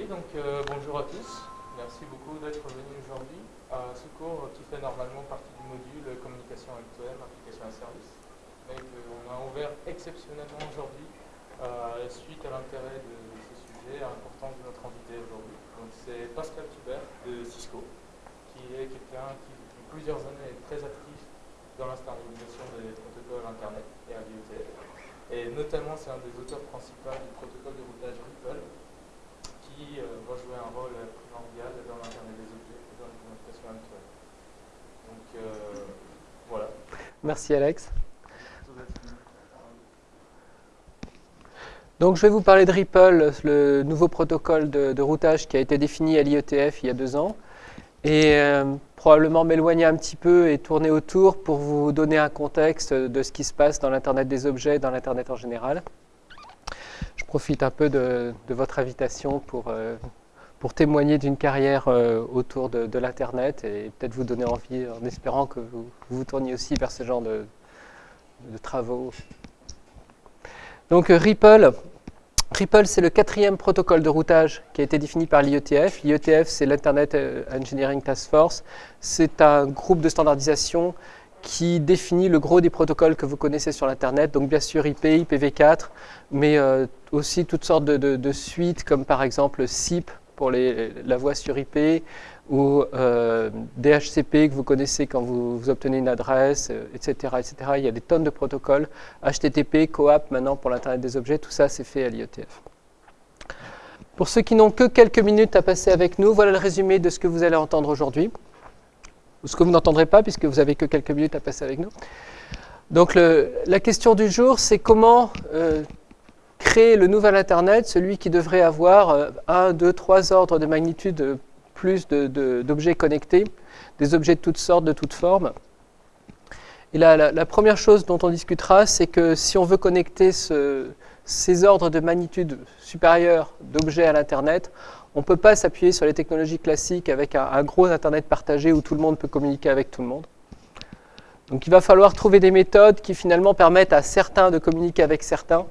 donc euh, bonjour à tous. Merci beaucoup d'être venus aujourd'hui à ce cours qui fait normalement partie du module communication M2M, application à service, mais qu'on a ouvert exceptionnellement aujourd'hui euh, suite à l'intérêt de ce sujet important de notre invité aujourd'hui. C'est Pascal Thubert de Cisco, qui est quelqu'un qui depuis plusieurs années est très actif dans la des protocoles Internet et à l'IoT. Et notamment c'est un des auteurs principaux du protocole de routage Ripple, qui euh, va jouer un rôle primordial dans l'Internet des objets et dans la communication actuelle. Donc euh, voilà. Merci Alex. Donc je vais vous parler de Ripple, le nouveau protocole de, routage qui a été défini à l'IETF il y a deux ans. Et euh, probablement m'éloigner un petit peu et tourner autour pour vous donner un contexte de ce qui se passe dans l'Internet des objets, dans l'Internet en général profite un peu de, votre invitation pour, euh, pour témoigner d'une carrière euh, autour de, l'Internet et peut-être vous donner envie en espérant que vous vous tourniez aussi vers ce genre de, travaux. Donc euh, Ripple, Ripple c'est le quatrième protocole de routage qui a été défini par l'IETF. L'IETF c'est l'Internet Engineering Task Force. C'est un groupe de standardisation qui définit le gros des protocoles que vous connaissez sur l'Internet, donc bien sûr IP, IPv4, mais euh, aussi toutes sortes de, suites, comme par exemple SIP pour la voix sur IP, ou euh, DHCP que vous connaissez quand vous, obtenez une adresse, etc., euh, etc. Il y a des tonnes de protocoles, HTTP, CoAP maintenant pour l'Internet des objets, tout ça c'est fait à l'IETF. Pour ceux qui n'ont que quelques minutes à passer avec nous, voilà le résumé de ce que vous allez entendre aujourd'hui ce que vous n'entendrez pas puisque vous avez que quelques minutes à passer avec nous. Donc la question du jour, c'est comment euh, créer le nouvel Internet, celui qui devrait avoir euh, un, deux, trois ordres de magnitude plus d'objets connectés, des objets de toutes sortes, de toutes formes. Et la, la première chose dont on discutera, c'est que si on veut connecter ce, ces ordres de magnitude supérieurs d'objets à l'Internet, on ne peut pas s'appuyer sur les technologies classiques avec un, gros Internet partagé où tout le monde peut communiquer avec tout le monde. Donc il va falloir trouver des méthodes qui finalement permettent à certains de communiquer avec certains,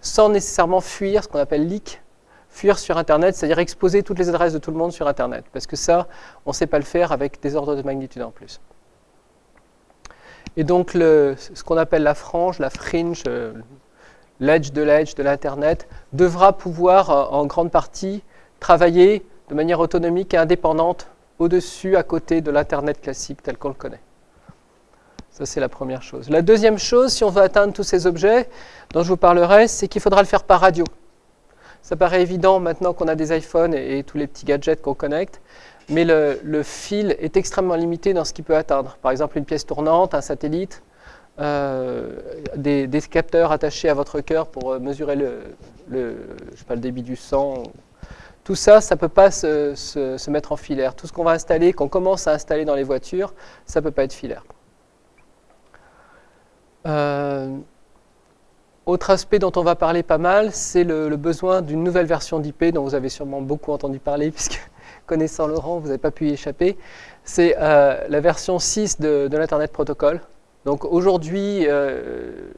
sans nécessairement fuir ce qu'on appelle leak, fuir sur Internet, c'est-à-dire exposer toutes les adresses de tout le monde sur Internet. Parce que ça, on ne sait pas le faire avec des ordres de magnitude en plus. Et donc ce qu'on appelle la frange, la fringe, euh, l'edge de l'edge de l'Internet, devra pouvoir euh, en grande partie travailler de manière autonomique et indépendante au-dessus, à côté de l'Internet classique tel qu'on le connaît. Ça, c'est la première chose. La deuxième chose, si on veut atteindre tous ces objets dont je vous parlerai, c'est qu'il faudra le faire par radio. Ça paraît évident maintenant qu'on a des iPhones et, tous les petits gadgets qu'on connecte, mais le, fil est extrêmement limité dans ce qu'il peut atteindre. Par exemple, une pièce tournante, un satellite, euh, des, capteurs attachés à votre cœur pour mesurer le, je pas, le débit du sang, tout ça, ça ne peut pas se, mettre en filaire. Tout ce qu'on va installer, qu'on commence à installer dans les voitures, ça ne peut pas être filaire. Euh, autre aspect dont on va parler pas mal, c'est le, besoin d'une nouvelle version d'IP dont vous avez sûrement beaucoup entendu parler puisque connaissant Laurent, vous n'avez pas pu y échapper. C'est euh, la version 6 de, l'Internet Protocol. Donc aujourd'hui, euh,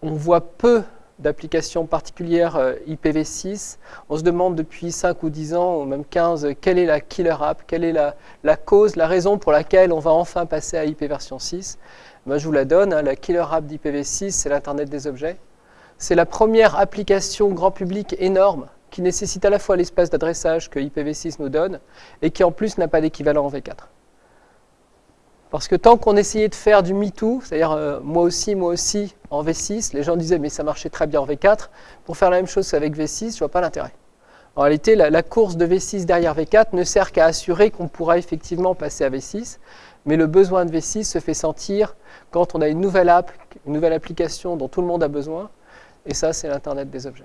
on voit peu d'applications particulières euh, IPv6. On se demande depuis 5 ou 10 ans, ou même 15, quelle est la killer app, quelle est la, cause, la raison pour laquelle on va enfin passer à IP version 6. Moi, je vous la donne, hein, la killer app d'IPv6, c'est l'Internet des objets. C'est la première application grand public énorme qui nécessite à la fois l'espace d'adressage que IPv6 nous donne et qui en plus n'a pas d'équivalent en V4. Parce que tant qu'on essayait de faire du MeToo, c'est-à-dire euh, moi aussi, moi aussi, en V6, les gens disaient mais ça marchait très bien en V4, pour faire la même chose qu'avec V6, je ne vois pas l'intérêt. En réalité, la, course de V6 derrière V4 ne sert qu'à assurer qu'on pourra effectivement passer à V6, mais le besoin de V6 se fait sentir quand on a une nouvelle app, une nouvelle application dont tout le monde a besoin, et ça c'est l'Internet des objets.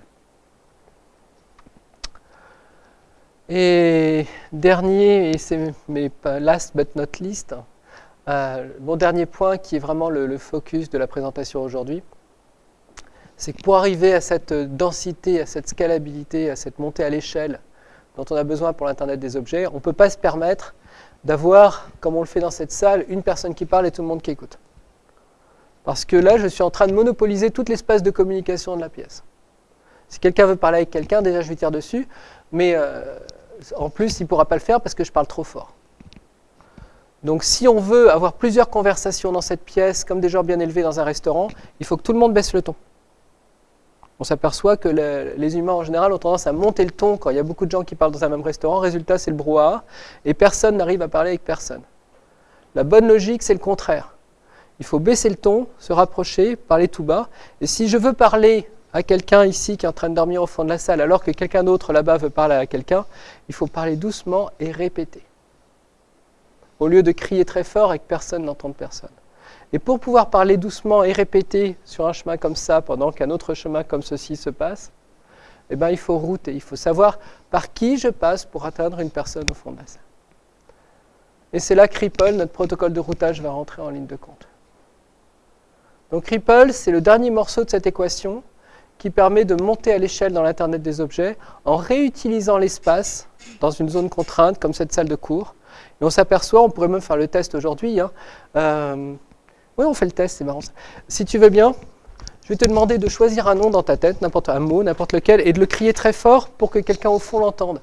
Et dernier, et c'est mais last but not least, euh, mon dernier point, qui est vraiment le, focus de la présentation aujourd'hui, c'est que pour arriver à cette densité, à cette scalabilité, à cette montée à l'échelle dont on a besoin pour l'Internet des objets, on ne peut pas se permettre d'avoir, comme on le fait dans cette salle, une personne qui parle et tout le monde qui écoute. Parce que là, je suis en train de monopoliser tout l'espace de communication de la pièce. Si quelqu'un veut parler avec quelqu'un, déjà je vais tirer dessus, mais euh, en plus il ne pourra pas le faire parce que je parle trop fort. Donc si on veut avoir plusieurs conversations dans cette pièce, comme des gens bien élevés dans un restaurant, il faut que tout le monde baisse le ton. On s'aperçoit que les humains en général ont tendance à monter le ton quand il y a beaucoup de gens qui parlent dans un même restaurant. Résultat, c'est le brouhaha, et personne n'arrive à parler avec personne. La bonne logique, c'est le contraire. Il faut baisser le ton, se rapprocher, parler tout bas. Et si je veux parler à quelqu'un ici qui est en train de dormir au fond de la salle, alors que quelqu'un d'autre là-bas veut parler à quelqu'un, il faut parler doucement et répéter au lieu de crier très fort et que personne n'entende personne. Et pour pouvoir parler doucement et répéter sur un chemin comme ça pendant qu'un autre chemin comme ceci se passe, eh ben, il faut router, il faut savoir par qui je passe pour atteindre une personne au fond de la salle. Et c'est là que Ripple, notre protocole de routage, va rentrer en ligne de compte. Donc Ripple, c'est le dernier morceau de cette équation qui permet de monter à l'échelle dans l'Internet des objets en réutilisant l'espace dans une zone contrainte comme cette salle de cours et on s'aperçoit, on pourrait même faire le test aujourd'hui. Hein. Euh, oui, on fait le test, c'est marrant. Si tu veux bien, je vais te demander de choisir un nom dans ta tête, n'importe un mot, n'importe lequel, et de le crier très fort pour que quelqu'un au fond l'entende.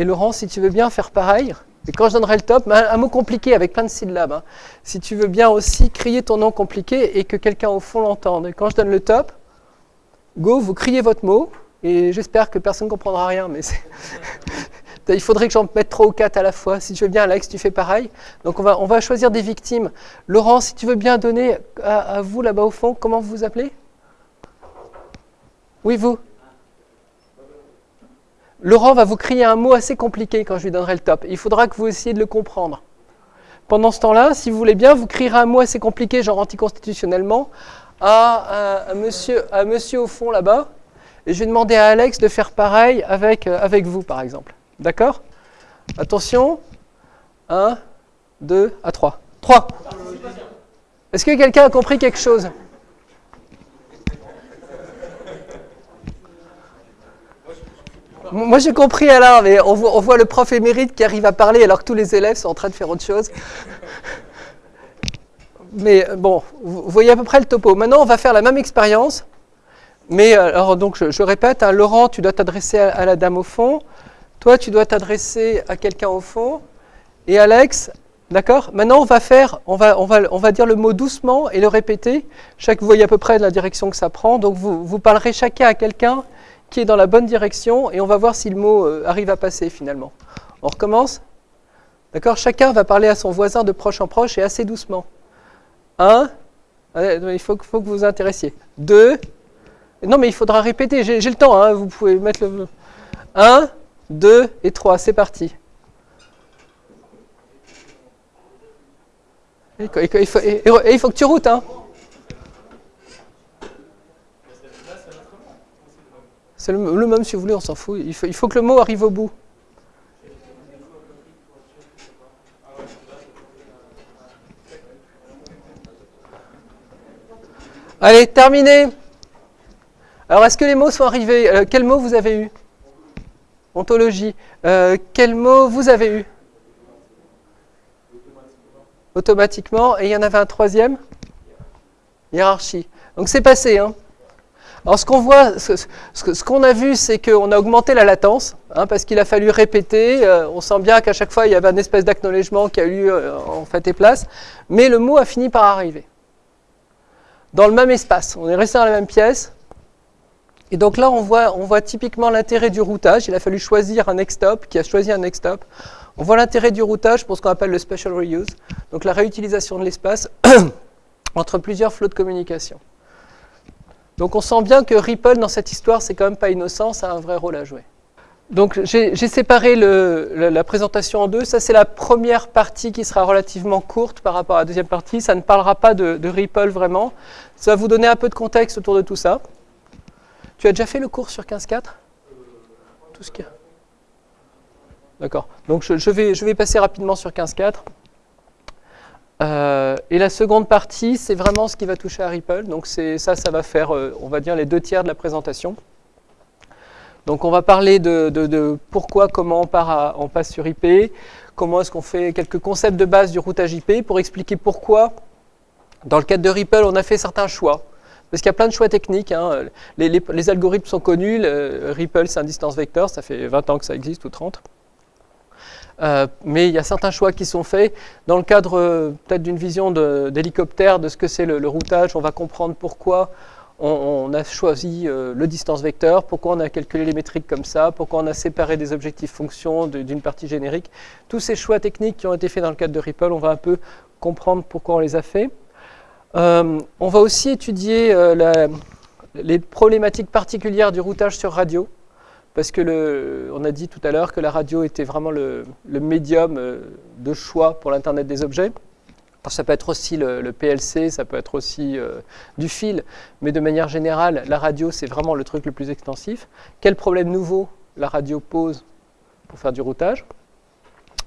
Et Laurent, si tu veux bien faire pareil, et quand je donnerai le top, un, mot compliqué avec plein de syllabes, hein. si tu veux bien aussi crier ton nom compliqué et que quelqu'un au fond l'entende. Et quand je donne le top, go, vous criez votre mot, et j'espère que personne ne comprendra rien, mais. Il faudrait que j'en mette trois ou quatre à la fois. Si tu veux bien, Alex, tu fais pareil. Donc on va, choisir des victimes. Laurent, si tu veux bien donner à, vous là-bas au fond, comment vous vous appelez? Oui, vous Laurent va vous crier un mot assez compliqué quand je lui donnerai le top. Il faudra que vous essayiez de le comprendre. Pendant ce temps-là, si vous voulez bien, vous crierez un mot assez compliqué, genre anticonstitutionnellement, à, à, monsieur, à monsieur au fond là-bas. Et je vais demander à Alex de faire pareil avec, euh, avec vous, par exemple. D'accord? Attention. 1, 2, à 3. 3. Est-ce que quelqu'un a compris quelque chose? Moi j'ai compris Alain, mais on voit, le prof émérite qui arrive à parler alors que tous les élèves sont en train de faire autre chose. Mais bon, vous voyez à peu près le topo. Maintenant on va faire la même expérience, mais alors donc je, répète, hein, Laurent tu dois t'adresser à, la dame au fond, toi, tu dois t'adresser à quelqu'un au fond. Et Alex, d'accord? Maintenant, on va faire, on va, dire le mot doucement et le répéter. Chaque, vous voyez à peu près la direction que ça prend. Donc, vous, vous parlerez chacun à quelqu'un qui est dans la bonne direction et on va voir si le mot euh, arrive à passer finalement. On recommence D'accord? Chacun va parler à son voisin de proche en proche et assez doucement. Un, il faut, faut que vous vous intéressiez. Deux, non mais il faudra répéter, j'ai le temps, hein, vous pouvez mettre le... Un, 2 et 3, c'est parti. Et il, faut, que tu routes, hein. C'est le, même si vous voulez, on s'en fout. Il faut, que le mot arrive au bout. Allez, terminé. Alors, est-ce que les mots sont arrivés? Euh, Quels mots vous avez eu? Ontologie. Euh, quel mot vous avez eu Automatiquement. Et il y en avait un troisième Hiérarchie. Donc c'est passé. Hein. Alors ce qu'on voit, ce, qu'on a vu, c'est qu'on a augmenté la latence, hein, parce qu'il a fallu répéter. Euh, on sent bien qu'à chaque fois, il y avait un espèce d'acknowledgement qui a eu euh, en fait et place. Mais le mot a fini par arriver. Dans le même espace. On est resté dans la même pièce. Et donc là, on voit, on voit typiquement l'intérêt du routage. Il a fallu choisir un next stop, qui a choisi un next stop. On voit l'intérêt du routage pour ce qu'on appelle le special reuse, donc la réutilisation de l'espace entre plusieurs flots de communication. Donc on sent bien que Ripple, dans cette histoire, c'est quand même pas innocent, ça a un vrai rôle à jouer. Donc j'ai séparé la présentation en deux. Ça, c'est la première partie qui sera relativement courte par rapport à la deuxième partie. Ça ne parlera pas de, de Ripple vraiment. Ça va vous donner un peu de contexte autour de tout ça. Tu as déjà fait le cours sur 15.4 Tout ce qu'il y a D'accord. Donc je, vais, passer rapidement sur 15.4. Euh, et la seconde partie, c'est vraiment ce qui va toucher à Ripple. Donc ça, ça va faire, euh, on va dire, les deux tiers de la présentation. Donc on va parler de, pourquoi, comment on, on passe sur IP, comment est-ce qu'on fait quelques concepts de base du routage IP pour expliquer pourquoi, dans le cadre de Ripple, on a fait certains choix Parce qu'il y a plein de choix techniques. Hein. Les, algorithmes sont connus. Ripple, c'est un distance vecteur. Ça fait 20 ans que ça existe, ou 30. Euh, mais il y a certains choix qui sont faits. Dans le cadre euh, peut-être d'une vision d'hélicoptère de, ce que c'est le, routage, on va comprendre pourquoi on, a choisi euh, le distance vecteur, pourquoi on a calculé les métriques comme ça, pourquoi on a séparé des objectifs fonctions d'une partie générique. Tous ces choix techniques qui ont été faits dans le cadre de Ripple, on va un peu comprendre pourquoi on les a faits. On va aussi étudier les problématiques particulières du routage sur radio parce que on a dit tout à l'heure que la radio était vraiment le, médium euh, de choix pour l'Internet des objets. ça peut être aussi le, PLC, ça peut être aussi euh, du fil, mais de manière générale, la radio, c'est vraiment le truc le plus extensif. Quel problème nouveau la radio pose pour faire du routage?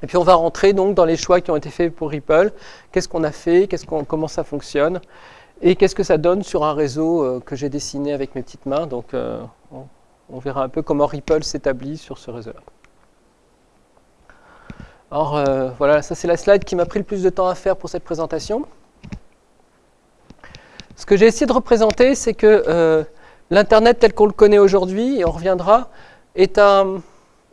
Et puis on va rentrer donc dans les choix qui ont été faits pour Ripple. Qu'est-ce qu'on a fait? Comment ça fonctionne? Et qu'est-ce que ça donne sur un réseau euh, que j'ai dessiné avec mes petites mains? Donc, on verra un peu comment Ripple s'établit sur ce réseau-là. Alors euh, voilà, ça c'est la slide qui m'a pris le plus de temps à faire pour cette présentation. Ce que j'ai essayé de représenter, c'est que euh, l'Internet tel qu'on le connaît aujourd'hui, et on reviendra, est, un,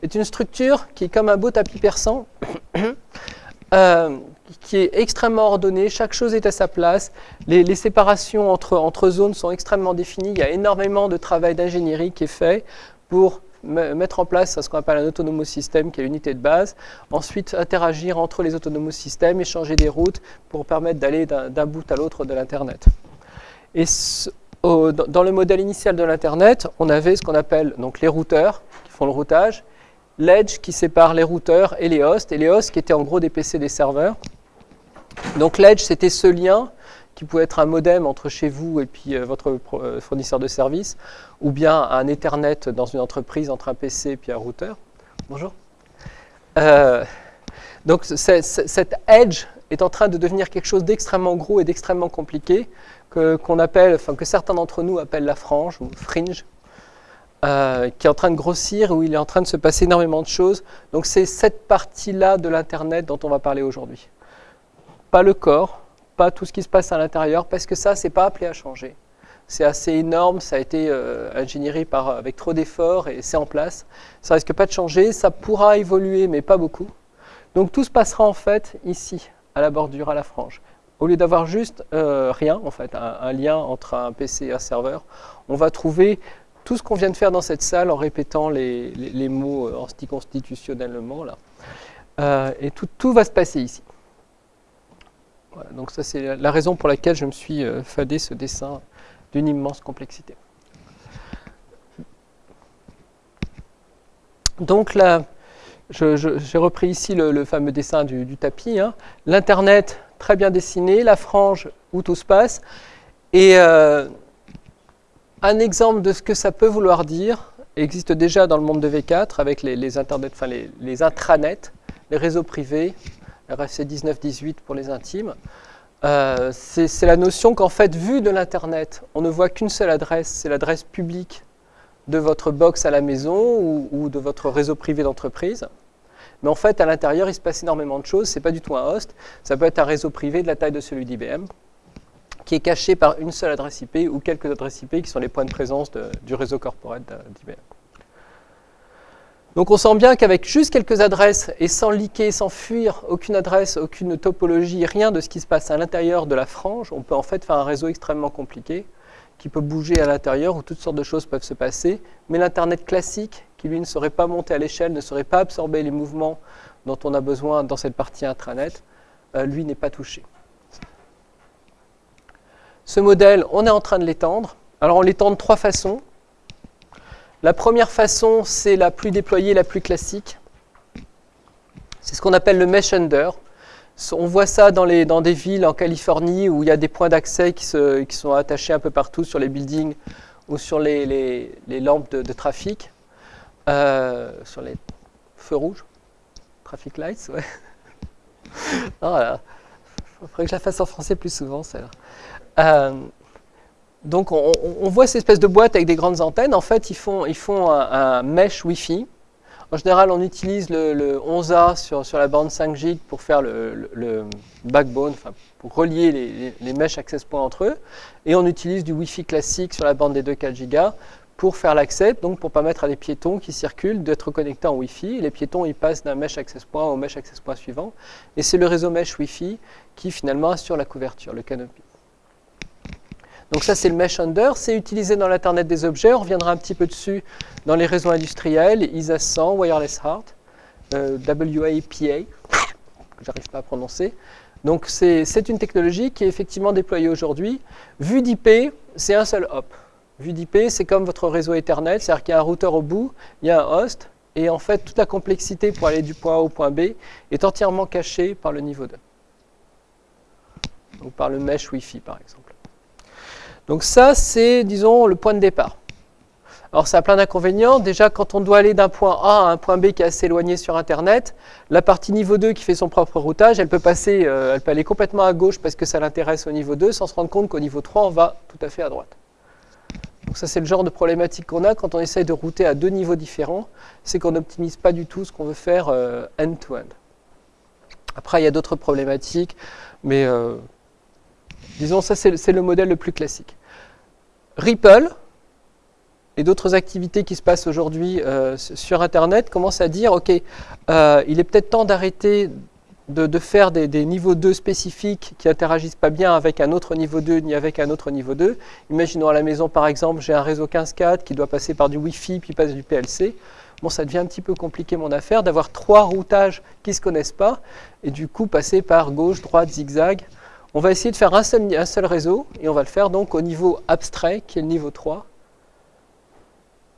est, une structure qui est comme un beau tapis persan, euh, qui est extrêmement ordonné, chaque chose est à sa place, les, séparations entre, entre, zones sont extrêmement définies, il y a énormément de travail d'ingénierie qui est fait pour mettre en place ce qu'on appelle un autonomous système qui est l'unité de base, ensuite interagir entre les autonomous systèmes, échanger des routes pour permettre d'aller d'un bout à l'autre de l'Internet. Et dans le modèle initial de l'Internet, on avait ce qu'on appelle donc les routeurs qui font le routage, l'edge qui sépare les routeurs et les hosts, et les hosts qui étaient en gros des PC des serveurs. Donc l'Edge, c'était ce lien qui pouvait être un modem entre chez vous et puis euh, votre euh, fournisseur de service, ou bien un Ethernet dans une entreprise entre un PC et puis un routeur. Bonjour. Euh, donc cette Edge est en train de devenir quelque chose d'extrêmement gros et d'extrêmement compliqué, qu'on appelle, que certains d'entre nous appellent la frange ou fringe, qui est en train de grossir, où il est en train de se passer énormément de choses. Donc c'est cette partie-là de l'Internet dont on va parler aujourd'hui pas le corps, pas tout ce qui se passe à l'intérieur, parce que ça, c'est pas appelé à changer. C'est assez énorme, ça a été euh, ingénieré par, avec trop d'efforts et c'est en place. Ça risque pas de changer, ça pourra évoluer, mais pas beaucoup. Donc tout se passera en fait ici, à la bordure, à la frange. Au lieu d'avoir juste euh, rien, en fait, un, lien entre un PC et un serveur, on va trouver tout ce qu'on vient de faire dans cette salle en répétant les, mots euh, anticonstitutionnellement. Là. et tout, va se passer ici donc ça c'est la raison pour laquelle je me suis euh, fadé ce dessin d'une immense complexité. Donc là, j'ai repris ici le, fameux dessin du, tapis. Hein. L'Internet, très bien dessiné, la frange où tout se passe. Et euh, un exemple de ce que ça peut vouloir dire existe déjà dans le monde de V4 avec les, intranets, les réseaux privés, RFC 19-18 pour les intimes. Euh, c'est la notion qu'en fait, vu de l'Internet, on ne voit qu'une seule adresse, c'est l'adresse publique de votre box à la maison ou, de votre réseau privé d'entreprise. Mais en fait, à l'intérieur, il se passe énormément de choses. Ce n'est pas du tout un host. Ça peut être un réseau privé de la taille de celui d'IBM, qui est caché par une seule adresse IP ou quelques adresses IP qui sont les points de présence du réseau corporate d'IBM. Donc on sent bien qu'avec juste quelques adresses et sans liquer, sans fuir aucune adresse, aucune topologie, rien de ce qui se passe à l'intérieur de la frange, on peut en fait faire un réseau extrêmement compliqué qui peut bouger à l'intérieur où toutes sortes de choses peuvent se passer. Mais l'Internet classique, qui lui ne serait pas monté à l'échelle, ne serait pas absorbé les mouvements dont on a besoin dans cette partie intranet, euh, lui n'est pas touché. Ce modèle, on est en train de l'étendre. Alors on l'étend de trois façons. La première façon, c'est la plus déployée, la plus classique. C'est ce qu'on appelle le mesh under. On voit ça dans, les, dans, des villes en Californie où il y a des points d'accès qui, qui, sont attachés un peu partout sur les buildings ou sur les, les, lampes de, trafic, euh, sur les feux rouges, traffic lights, ouais. oh Il faudrait que je la fasse en français plus souvent, celle-là. Euh, donc on, voit ces espèces de boîtes avec des grandes antennes. En fait, ils font, un, mesh Wi-Fi En général, on utilise le, 11A sur, la bande 5 G pour faire le, backbone, pour relier les, mesh access points entre eux. Et on utilise du Wi-Fi classique sur la bande des 2 4 Go pour faire l'accès, donc pour permettre à des piétons qui circulent d'être connectés en Wi-Fi. les piétons, ils passent d'un mesh access point au mesh access point suivant. Et c'est le réseau mesh Wi-Fi qui finalement assure la couverture, le canopy. Donc ça, c'est le mesh under. C'est utilisé dans l'Internet des objets. On reviendra un petit peu dessus dans les réseaux industriels, ISA 100, Wireless Heart, euh, WAPA, que j'arrive pas à prononcer. Donc c'est une technologie qui est effectivement déployée aujourd'hui. Vue d'IP, c'est un seul hop. Vue d'IP, c'est comme votre réseau Ethernet, c'est-à-dire qu'il y a un routeur au bout, il y a un host, et en fait, toute la complexité pour aller du point A au point B est entièrement cachée par le niveau 2. Donc par le mesh Wi-Fi, par exemple. Donc ça, c'est, disons, le point de départ. Alors ça a plein d'inconvénients. Déjà, quand on doit aller d'un point A à un point B qui est assez éloigné sur Internet, la partie niveau 2 qui fait son propre routage, elle peut, passer, euh, elle peut aller complètement à gauche parce que ça l'intéresse au niveau 2, sans se rendre compte qu'au niveau 3, on va tout à fait à droite. Donc ça, c'est le genre de problématique qu'on a quand on essaye de router à deux niveaux différents, c'est qu'on n'optimise pas du tout ce qu'on veut faire euh, end-to-end. Après, il y a d'autres problématiques, mais euh, disons, ça, c'est le modèle le plus classique. Ripple et d'autres activités qui se passent aujourd'hui euh, sur Internet commencent à dire, OK, il est peut-être temps d'arrêter de, faire des, niveaux 2 spécifiques qui interagissent pas bien avec un autre niveau 2 ni avec un autre niveau 2. Imaginons à la maison, par exemple, j'ai un réseau 15.4 qui doit passer par du Wi-Fi puis passe du PLC. Bon, ça devient un petit peu compliqué mon affaire d'avoir trois routages qui ne se connaissent pas et du coup passer par gauche, droite, zigzag. On va essayer de faire un seul, réseau et on va le faire donc au niveau abstrait qui est le niveau 3.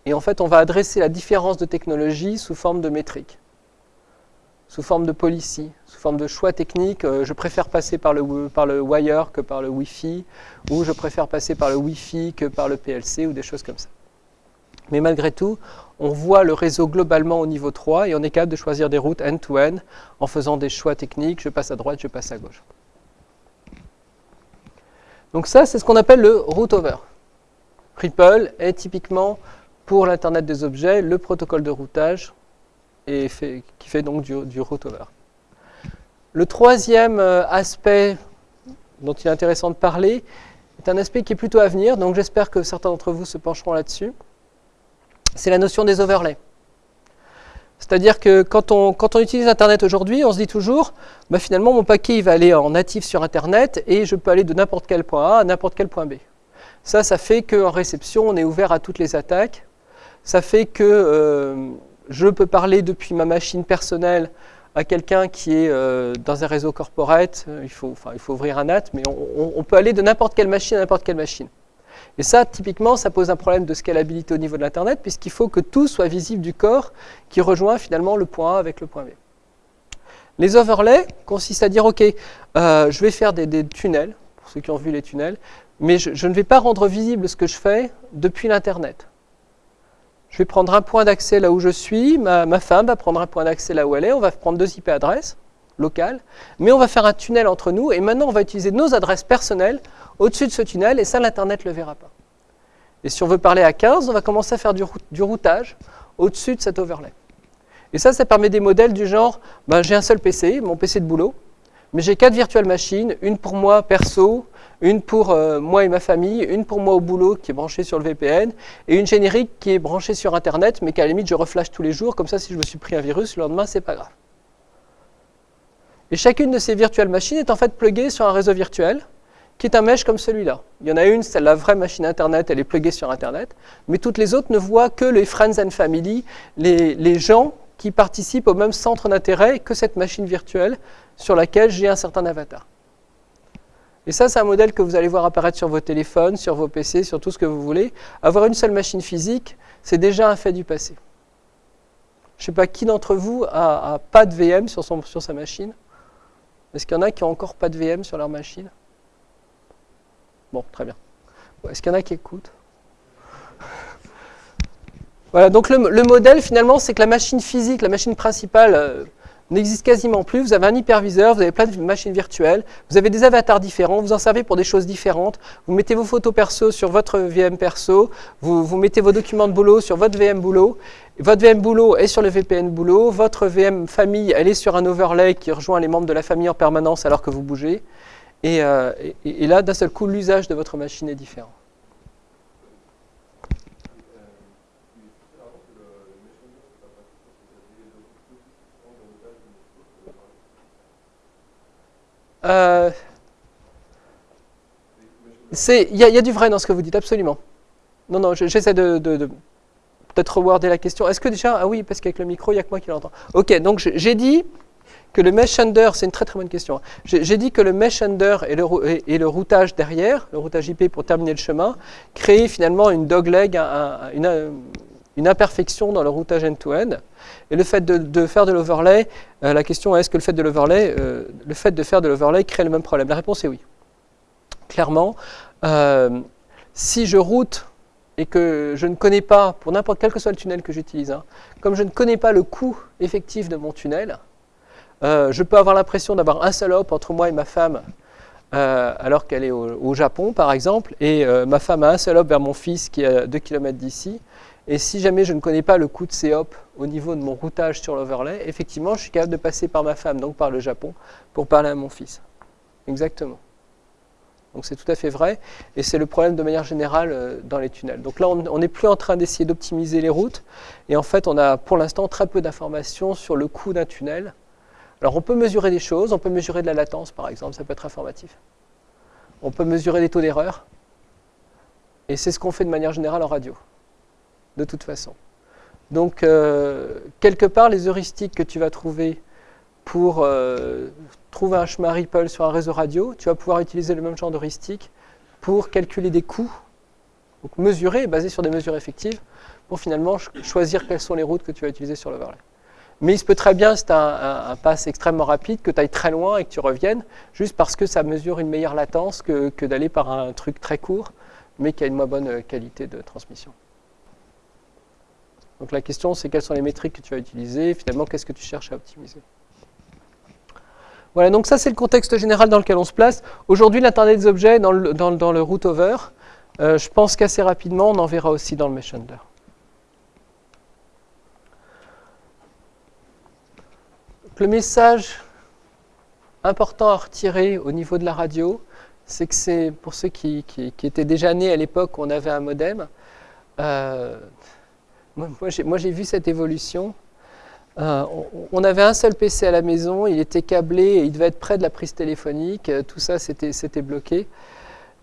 Et en fait, on va adresser la différence de technologie sous forme de métrique sous forme de policy, sous forme de choix technique. Euh, je préfère passer par le wire que par le Wi-Fi, ou je préfère passer par le Wi-Fi que par le PLC, ou des choses comme ça. Mais malgré tout, on voit le réseau globalement au niveau 3 et on est capable de choisir des routes end-to-end en faisant des choix techniques. Je passe à droite, je passe à gauche. Donc ça, c'est ce qu'on appelle le route over. Ripple est typiquement pour l'Internet des objets le protocole de routage et qui fait donc du, du over. Le troisième euh, aspect dont il est intéressant de parler est un aspect qui est plutôt à venir, donc j'espère que certains d'entre vous se pencheront là-dessus. C'est la notion des overlays. C'est-à-dire que quand on, utilise Internet aujourd'hui, on se dit toujours, bah finalement mon paquet va aller en natif sur Internet et je peux aller de n'importe quel point A à n'importe quel point B. Ça, ça fait qu'en réception, on est ouvert à toutes les attaques. Ça fait que euh, je peux parler depuis ma machine personnelle à quelqu'un qui est euh, dans un réseau corporate, il faut, enfin, il faut ouvrir un NAT, mais on, peut aller de n'importe quelle machine à n'importe quelle machine. Et ça, typiquement, ça pose un problème de scalabilité au niveau de l'Internet, puisqu'il faut que tout soit visible du corps qui rejoint finalement le point A avec le point B. Les overlays consistent à dire, OK, euh, je vais faire des, tunnels, pour ceux qui ont vu les tunnels, mais je ne vais pas rendre visible ce que je fais depuis l'Internet. Je vais prendre un point d'accès là où je suis, ma, femme va prendre un point d'accès là où elle est, on va prendre deux IP adresses locales, mais on va faire un tunnel entre nous, et maintenant on va utiliser nos adresses personnelles au-dessus de ce tunnel, et ça l'Internet ne le verra pas. Et si on veut parler à 15, on va commencer à faire du, routage au-dessus de cet overlay. Et ça, ça permet des modèles du genre, ben, j'ai un seul PC, mon PC de boulot, mais j'ai quatre virtuelles machines, une pour moi perso, une pour euh, moi et ma famille, une pour moi au boulot qui est branchée sur le VPN, et une générique qui est branchée sur Internet, mais qu'à la limite je reflash tous les jours, comme ça si je me suis pris un virus, le lendemain c'est pas grave. Et chacune de ces virtuelles machines est en fait pluguée sur un réseau virtuel, qui est un mesh comme celui-là. Il y en a une, c'est la vraie machine Internet, elle est pluguée sur Internet, mais toutes les autres ne voient que les friends and family, les, gens qui participent au même centre d'intérêt que cette machine virtuelle sur laquelle j'ai un certain avatar. Et ça, c'est un modèle que vous allez voir apparaître sur vos téléphones, sur vos PC, sur tout ce que vous voulez. Avoir une seule machine physique, c'est déjà un fait du passé. Je ne sais pas qui d'entre vous a, pas de VM sur, son, sur sa machine. Est-ce qu'il y en a qui n'ont encore pas de VM sur leur machine? Bon, très bien. Est-ce qu'il y en a qui écoutent? Voilà, donc le, modèle finalement, c'est que la machine physique, la machine principale, euh, n'existe quasiment plus. Vous avez un hyperviseur, vous avez plein de machines virtuelles, vous avez des avatars différents, vous en servez pour des choses différentes. Vous mettez vos photos perso sur votre VM perso, vous, vous mettez vos documents de boulot sur votre VM boulot. Votre VM boulot est sur le VPN boulot, votre VM famille, elle est sur un overlay qui rejoint les membres de la famille en permanence alors que vous bougez. Et, euh, et, là, d'un seul coup, l'usage de votre machine est différent. Euh, il y, a du vrai dans ce que vous dites, absolument. Non, non, j'essaie de, peut-être rewarder la question. Est-ce que déjà, ah oui, parce qu'avec le micro, il n'y a que moi qui l'entends. Ok, donc j'ai dit que le mesh under, c'est une très très bonne question. J'ai dit que le mesh under et le, routage derrière, le routage IP pour terminer le chemin, créait finalement une dogleg, une, une imperfection dans le routage end-to-end. Et le fait de, faire de l'overlay, euh, la question est est-ce que le fait de l'overlay, euh, le fait de faire de l'overlay crée le même problème? La réponse est oui. Clairement, euh, si je route et que je ne connais pas, pour n'importe quel que soit le tunnel que j'utilise, hein, comme je ne connais pas le coût effectif de mon tunnel, je peux avoir l'impression d'avoir un seul hop entre moi et ma femme alors qu'elle est au, Japon, par exemple, et ma femme a un seul hop vers mon fils qui est à 2 km d'ici, et si jamais je ne connais pas le coût de ces hops au niveau de mon routage sur l'overlay, effectivement, je suis capable de passer par ma femme, donc par le Japon, pour parler à mon fils. Exactement. Donc c'est tout à fait vrai, et c'est le problème de manière générale euh, dans les tunnels. Donc là, on n'est plus en train d'essayer d'optimiser les routes, et en fait, on a pour l'instant très peu d'informations sur le coût d'un tunnel. Alors on peut mesurer des choses, on peut mesurer de la latence par exemple, ça peut être informatif. On peut mesurer des taux d'erreur, et c'est ce qu'on fait de manière générale en radio de toute façon. Donc, euh, quelque part, les heuristiques que tu vas trouver pour euh, trouver un chemin Ripple sur un réseau radio, tu vas pouvoir utiliser le même genre d'heuristique pour calculer des coûts, donc mesurer, basé sur des mesures effectives, pour finalement choisir quelles sont les routes que tu vas utiliser sur l'overlay. Mais il se peut très bien, c'est un, un, pass extrêmement rapide, que tu ailles très loin et que tu reviennes, juste parce que ça mesure une meilleure latence que, d'aller par un truc très court, mais qui a une moins bonne qualité de transmission. Donc la question, c'est quelles sont les métriques que tu vas utiliser, finalement, qu'est-ce que tu cherches à optimiser? Voilà, donc ça c'est le contexte général dans lequel on se place. Aujourd'hui, l'Internet des objets dans le, dans, dans le route over, euh, je pense qu'assez rapidement, on en verra aussi dans le mesh Le message important à retirer au niveau de la radio, c'est que c'est pour ceux qui, étaient déjà nés à l'époque où on avait un modem, euh, moi, j'ai vu cette évolution. Euh, on, avait un seul PC à la maison, il était câblé, il devait être près de la prise téléphonique, euh, tout ça c'était bloqué.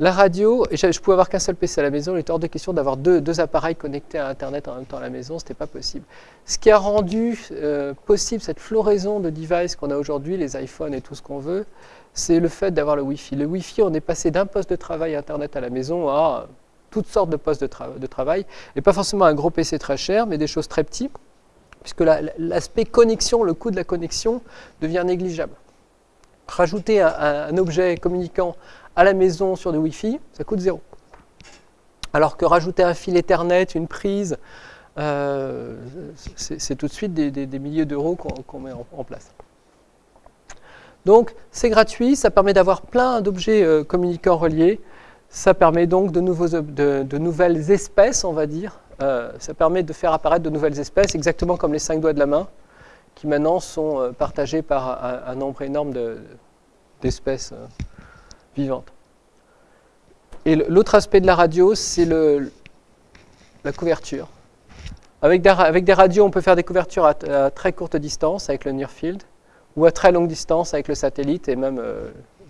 La radio, je, pouvais avoir qu'un seul PC à la maison, il était hors de question d'avoir deux, appareils connectés à Internet en même temps à la maison, ce n'était pas possible. Ce qui a rendu euh, possible cette floraison de devices qu'on a aujourd'hui, les iPhones et tout ce qu'on veut, c'est le fait d'avoir le Wi-Fi. Le Wi-Fi, on est passé d'un poste de travail Internet à la maison à toutes sortes de postes de, travail, et pas forcément un gros PC très cher, mais des choses très petites, puisque l'aspect connexion, le coût de la connexion devient négligeable. Rajouter un, objet communiquant à la maison sur du Wi-Fi, ça coûte zéro. Alors que rajouter un fil Ethernet, une prise, euh, c'est tout de suite des, milliers d'euros qu'on met en, place. Donc c'est gratuit, ça permet d'avoir plein d'objets euh, communicants reliés, ça permet donc de, nouvelles espèces, on va dire. Euh, ça permet de faire apparaître de nouvelles espèces, exactement comme les cinq doigts de la main, qui maintenant sont euh, partagés par un, nombre énorme d'espèces vivantes. Et l'autre aspect de la radio, c'est la couverture. Avec des, radios, on peut faire des couvertures à, très courte distance avec le near field, ou à très longue distance avec le satellite et même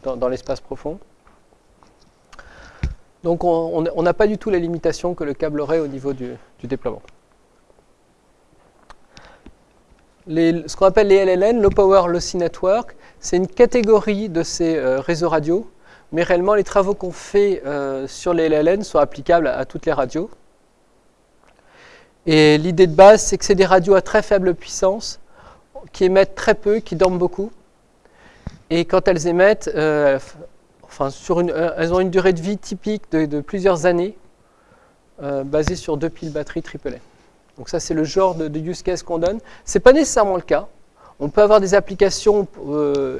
dans l'espace profond. Donc on n'a pas du tout les limitations que le câble aurait au niveau du, déploiement. ce qu'on appelle les LLN, Low Power Lossy Network, c'est une catégorie de ces euh, réseaux radio, mais réellement les travaux qu'on fait euh, sur les LLN sont applicables à, toutes les radios. Et l'idée de base, c'est que c'est des radios à très faible puissance, qui émettent très peu, qui dorment beaucoup. Et quand elles émettent, euh, enfin, une, euh, elles ont une durée de vie typique de, plusieurs années, basée sur deux piles batteries AAA. Donc ça, c'est le genre de, use case qu'on donne. Ce n'est pas nécessairement le cas. On peut avoir des applications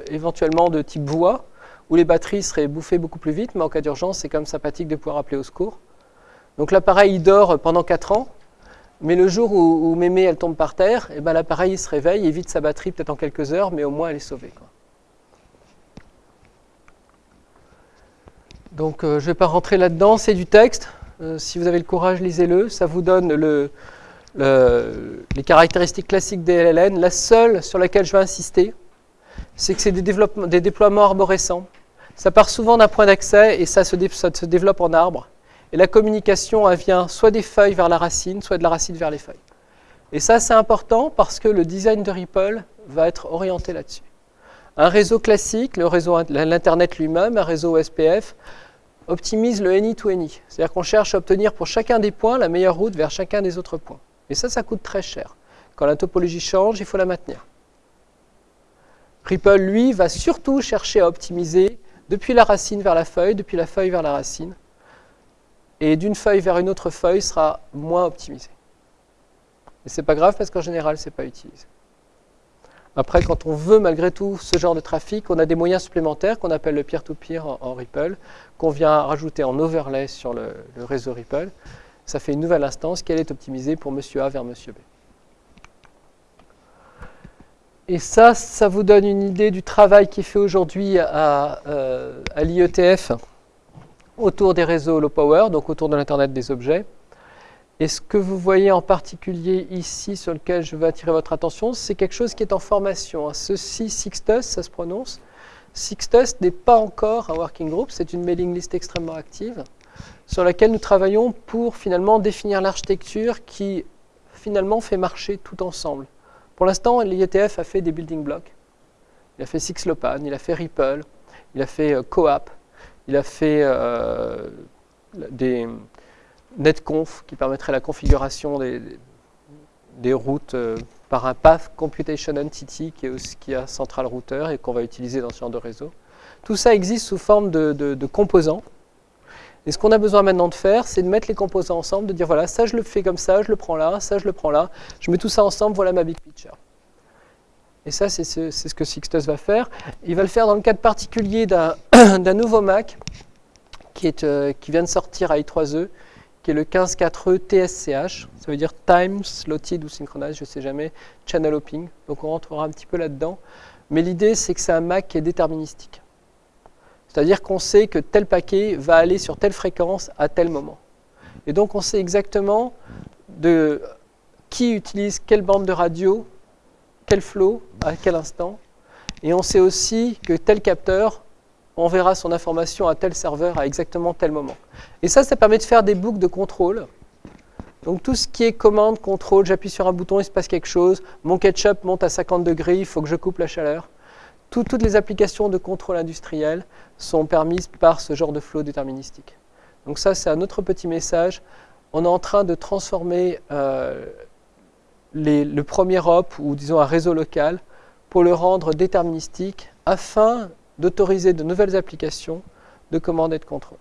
éventuellement de type voix, où les batteries seraient bouffées beaucoup plus vite, mais en cas d'urgence, c'est quand même sympathique de pouvoir appeler au secours. Donc l'appareil, il dort pendant 4 ans, mais le jour où, mémé, elle tombe par terre, eh ben, l'appareil se réveille, il vide sa batterie peut-être en quelques heures, mais au moins elle est sauvée. Donc euh, je ne vais pas rentrer là-dedans, c'est du texte. Euh, si vous avez le courage, lisez-le. Ça vous donne les caractéristiques classiques des LLN. La seule sur laquelle je vais insister, c'est que c'est des, déploiements arborescents. Ça part souvent d'un point d'accès et ça se, développe en arbre. Et la communication, elle vient soit des feuilles vers la racine, soit de la racine vers les feuilles. Et ça, c'est important parce que le design de Ripple va être orienté là-dessus. Un réseau classique, l'Internet lui-même, un réseau SPF, optimise le any to any. C'est-à-dire qu'on cherche à obtenir pour chacun des points la meilleure route vers chacun des autres points. Et ça, ça coûte très cher. Quand la topologie change, il faut la maintenir. Ripple, lui, va surtout chercher à optimiser depuis la racine vers la feuille, depuis la feuille vers la racine. Et d'une feuille vers une autre feuille sera moins optimisé. Et c'est pas grave parce qu'en général, c'est pas utilisé. Après, quand on veut malgré tout ce genre de trafic, on a des moyens supplémentaires qu'on appelle le peer-to-peer en, Ripple, qu'on vient rajouter en overlay sur le, réseau Ripple. Ça fait une nouvelle instance qui est optimisée pour monsieur A vers monsieur B. Et ça, ça vous donne une idée du travail qui est fait aujourd'hui à, euh, l'IETF autour des réseaux low power, donc autour de l'Internet des objets. Et ce que vous voyez en particulier ici, sur lequel je veux attirer votre attention, c'est quelque chose qui est en formation. Hein. Ceci, Sixtus, ça se prononce. Sixtus n'est pas encore un working group, c'est une mailing list extrêmement active sur laquelle nous travaillons pour finalement définir l'architecture qui finalement fait marcher tout ensemble. Pour l'instant, l'IETF a fait des building blocks. Il a fait Sixlopan, il a fait Ripple, il a fait euh, Coap, il a fait euh, des, netconf qui permettrait la configuration des, des routes euh, par un Path Computation Entity qui, est qui a Central Router et qu'on va utiliser dans ce genre de réseau. Tout ça existe sous forme de, de, composants. Et ce qu'on a besoin maintenant de faire, c'est de mettre les composants ensemble, de dire voilà, ça je le fais comme ça, je le prends là, ça je le prends là, je mets tout ça ensemble, voilà ma big picture. Et ça, c'est ce, que Sixtus va faire. Il va le faire dans le cadre particulier d'un nouveau Mac euh, qui vient de sortir à i3e, qui est le 15.4e TSCH. Ça veut dire Time Slotted ou Synchronized, je ne sais jamais, Channel Hopping. Donc on rentrera un petit peu là-dedans. Mais l'idée, c'est que c'est un Mac qui est déterministique. C'est-à-dire qu'on sait que tel paquet va aller sur telle fréquence à tel moment. Et donc on sait exactement qui utilise quelle bande de radio, quel flow, à quel instant. Et on sait aussi que tel capteur enverra son information à tel serveur à exactement tel moment. Et ça, ça permet de faire des boucles de contrôle. Donc tout ce qui est commande, contrôle, j'appuie sur un bouton, il se passe quelque chose, mon ketchup monte à 50 degrés, il faut que je coupe la chaleur. Toutes les applications de contrôle industriel sont permises par ce genre de flow déterministique. Donc ça, c'est un autre petit message. On est en train de transformer euh, le premier hop, ou disons un réseau local, pour le rendre déterministique, afin d'autoriser de nouvelles applications de commande et de contrôle.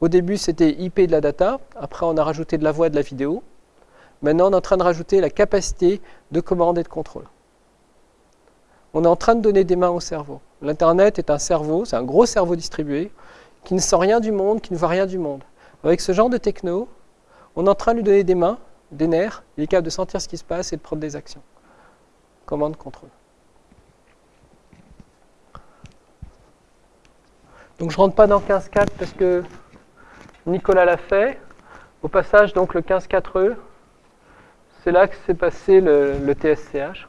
Au début, c'était IP de la data. Après, on a rajouté de la voix et de la vidéo. Maintenant, on est en train de rajouter la capacité de commande et de contrôle. On est en train de donner des mains au cerveau. L'Internet est un cerveau, c'est un gros cerveau distribué, qui ne sent rien du monde, qui ne voit rien du monde. Avec ce genre de techno, on est en train de lui donner des mains, des nerfs, il est capable de sentir ce qui se passe et de prendre des actions. Commande, contrôle. Donc je ne rentre pas dans 15.4 parce que Nicolas l'a fait. Au passage, donc le 15.4e, c'est là que s'est passé le, TSCH.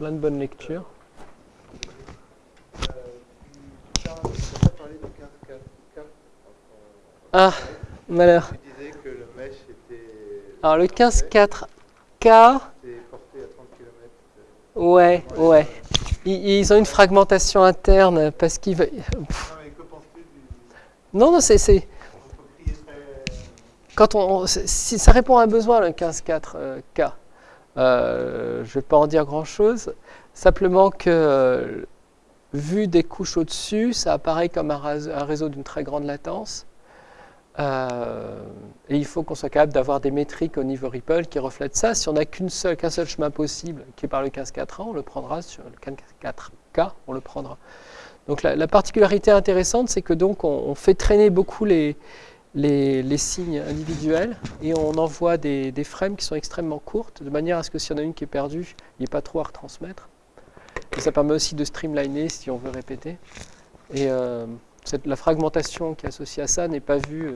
Plein de bonnes lectures. Ah, malheur. Alors le 15.4K. Ouais, ouais. Ils, ont une fragmentation interne parce qu'ils veulent. Non, non, c'est. Quand on, si ça répond à un besoin, le 15.4K, euh, euh, je ne vais pas en dire grand-chose. Simplement que, euh, vu des couches au-dessus, ça apparaît comme un, réseau d'une très grande latence. Et il faut qu'on soit capable d'avoir des métriques au niveau Ripple qui reflètent ça. Si on n'a qu'un seul, chemin possible, qui est par le 15.4a, on le prendra. Sur le 15.4k, on le prendra. Donc la, particularité intéressante, c'est que donc on, fait traîner beaucoup les, les, signes individuels et on envoie des, frames qui sont extrêmement courtes, de manière à ce que s'il y en a une qui est perdue, il n'y ait pas trop à retransmettre. Et ça permet aussi de streamliner si on veut répéter. Et euh, la fragmentation qui est associée à ça n'est pas vue euh,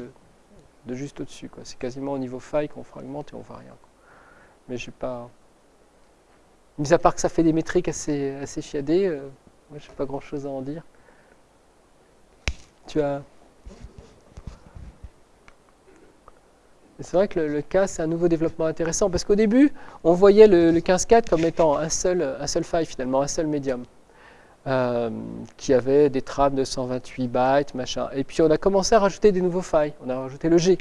de juste au-dessus. C'est quasiment au niveau faille qu'on fragmente et on voit rien. Mais je pas... Mis à part que ça fait des métriques assez, assez chiadées, euh, moi je n'ai pas grand-chose à en dire. Tu as... C'est vrai que le, cas, c'est un nouveau développement intéressant, parce qu'au début, on voyait le, le 15.4 comme étant un seul, un seul file finalement, un seul médium. Euh, qui avait des trames de 128 bytes, machin. Et puis on a commencé à rajouter des nouveaux failles. On a rajouté le G.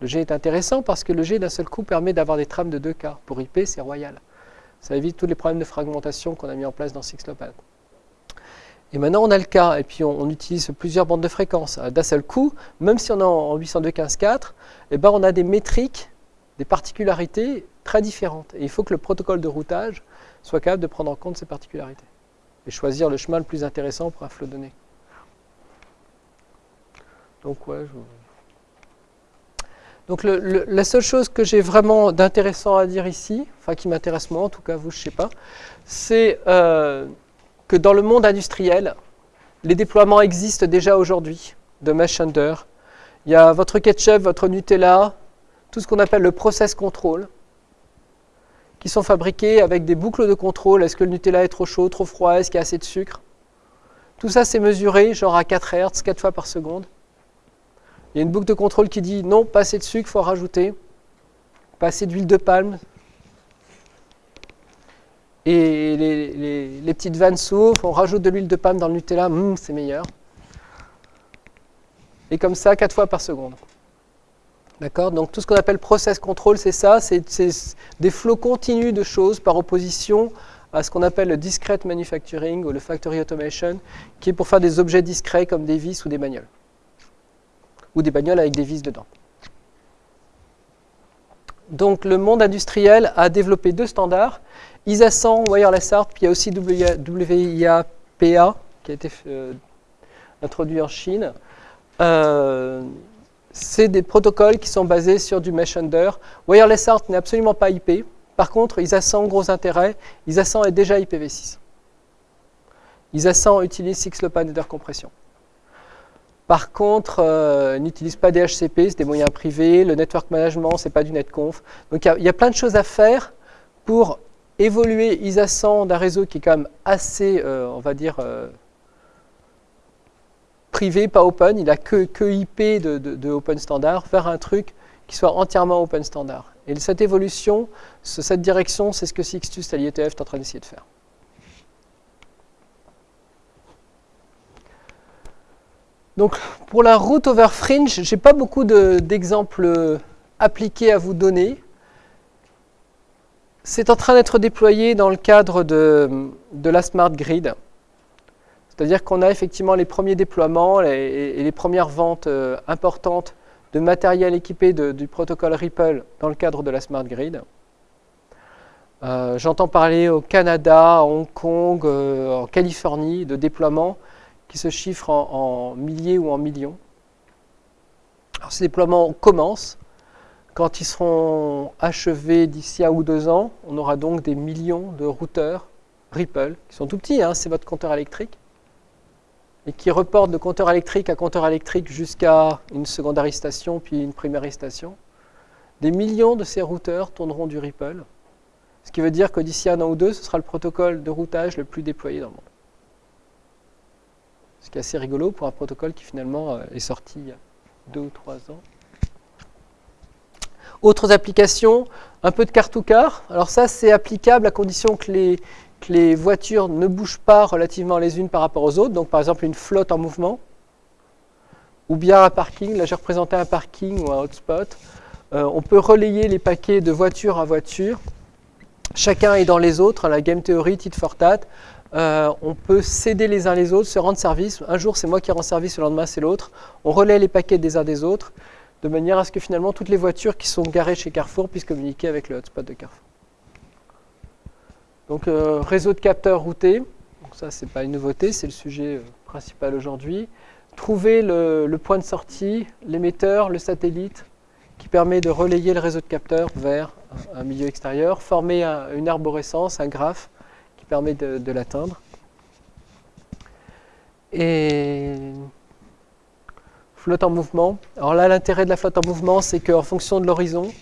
Le G est intéressant parce que le G d'un seul coup permet d'avoir des trames de 2K. Pour IP, c'est royal. Ça évite tous les problèmes de fragmentation qu'on a mis en place dans Sixlopan. Et maintenant, on a le K, et puis on, utilise plusieurs bandes de fréquences. D'un seul coup, même si on est en 802.15.4, eh ben on a des métriques, des particularités très différentes. Et il faut que le protocole de routage soit capable de prendre en compte ces particularités et choisir le chemin le plus intéressant pour un flot donné. Donc, ouais, Donc la seule chose que j'ai vraiment d'intéressant à dire ici, enfin qui m'intéresse moi, en tout cas vous, je ne sais pas, c'est euh, dans le monde industriel, les déploiements existent déjà aujourd'hui de Mesh Under. Il y a votre ketchup, votre Nutella, tout ce qu'on appelle le process control, qui sont fabriqués avec des boucles de contrôle. Est-ce que le Nutella est trop chaud, trop froid? Est-ce qu'il y a assez de sucre? Tout ça, c'est mesuré, genre à 4 Hz, 4 fois par seconde. Il y a une boucle de contrôle qui dit non, pas assez de sucre, il faut rajouter. Pas assez d'huile de palme. Et les, petites vannes s'ouvrent, on rajoute de l'huile de palme dans le Nutella, hum, c'est meilleur. Et comme ça, 4 fois par seconde. D'accord? Donc tout ce qu'on appelle process control, c'est ça, c'est des flots continus de choses par opposition à ce qu'on appelle le discrete manufacturing ou le factory automation, qui est pour faire des objets discrets comme des vis ou des bagnoles. Ou des bagnoles avec des vis dedans. Donc le monde industriel a développé deux standards, ISA 100 Wireless Art, puis il y a aussi WIA-PA qui a été euh, introduit en Chine. Euh, c'est des protocoles qui sont basés sur du mesh under. Wireless Art n'est absolument pas IP. Par contre, ISA 100 gros intérêt. ISA 100 est déjà IPv6. ISA 100 utilise Sixlopan Header Compression. Par contre, euh, n'utilise pas DHCP, c'est des moyens privés. Le network management, c'est pas du netconf. Donc il y, a plein de choses à faire pour évoluer ISA 100 d'un réseau qui est quand même assez, euh, on va dire, euh, privé, pas open, il a que, que IP de, open standard, vers un truc qui soit entièrement open standard. Et cette évolution, cette direction, c'est ce que Sixtus l'IETF est en train d'essayer de faire. Donc pour la route over fringe, je n'ai pas beaucoup d'exemples appliqués à vous donner. C'est en train d'être déployé dans le cadre de, la Smart Grid. C'est-à-dire qu'on a effectivement les premiers déploiements et, les premières ventes euh, importantes de matériel équipé du protocole Ripple dans le cadre de la Smart Grid. Euh, j'entends parler au Canada, à Hong Kong, euh, en Californie de déploiements qui se chiffrent en, milliers ou en millions. Alors, ces déploiements commencent. Quand ils seront achevés d'ici un ou deux ans, on aura donc des millions de routeurs Ripple, qui sont tout petits, hein, c'est votre compteur électrique, et qui reporte de compteur électrique à compteur électrique jusqu'à une secondaire station, puis une primaire station, des millions de ces routeurs tourneront du Ripple, ce qui veut dire que d'ici un an ou deux, ce sera le protocole de routage le plus déployé dans le monde. Ce qui est assez rigolo pour un protocole qui finalement euh, est sorti il y a deux ou trois ans. Autres applications, un peu de car-to-car. Alors ça, c'est applicable à condition que les, les voitures ne bougent pas relativement les unes par rapport aux autres, donc par exemple une flotte en mouvement, ou bien un parking, là j'ai représenté un parking ou un hotspot, euh, on peut relayer les paquets de voiture à voiture, chacun est dans les autres, la game theory, tit for tat, euh, on peut céder les uns les autres, se rendre service, un jour c'est moi qui rends service, le lendemain c'est l'autre, on relaie les paquets des uns des autres, de manière à ce que finalement toutes les voitures qui sont garées chez Carrefour puissent communiquer avec le hotspot de Carrefour. Donc euh, réseau de capteurs routés, donc ça c'est pas une nouveauté, c'est le sujet euh, principal aujourd'hui. Trouver le, point de sortie, l'émetteur, le satellite, qui permet de relayer le réseau de capteurs vers un milieu extérieur, former une arborescence, un graphe qui permet de l'atteindre. Flotte en mouvement. Alors là, l'intérêt de la flotte en mouvement, c'est qu'en fonction de l'horizon,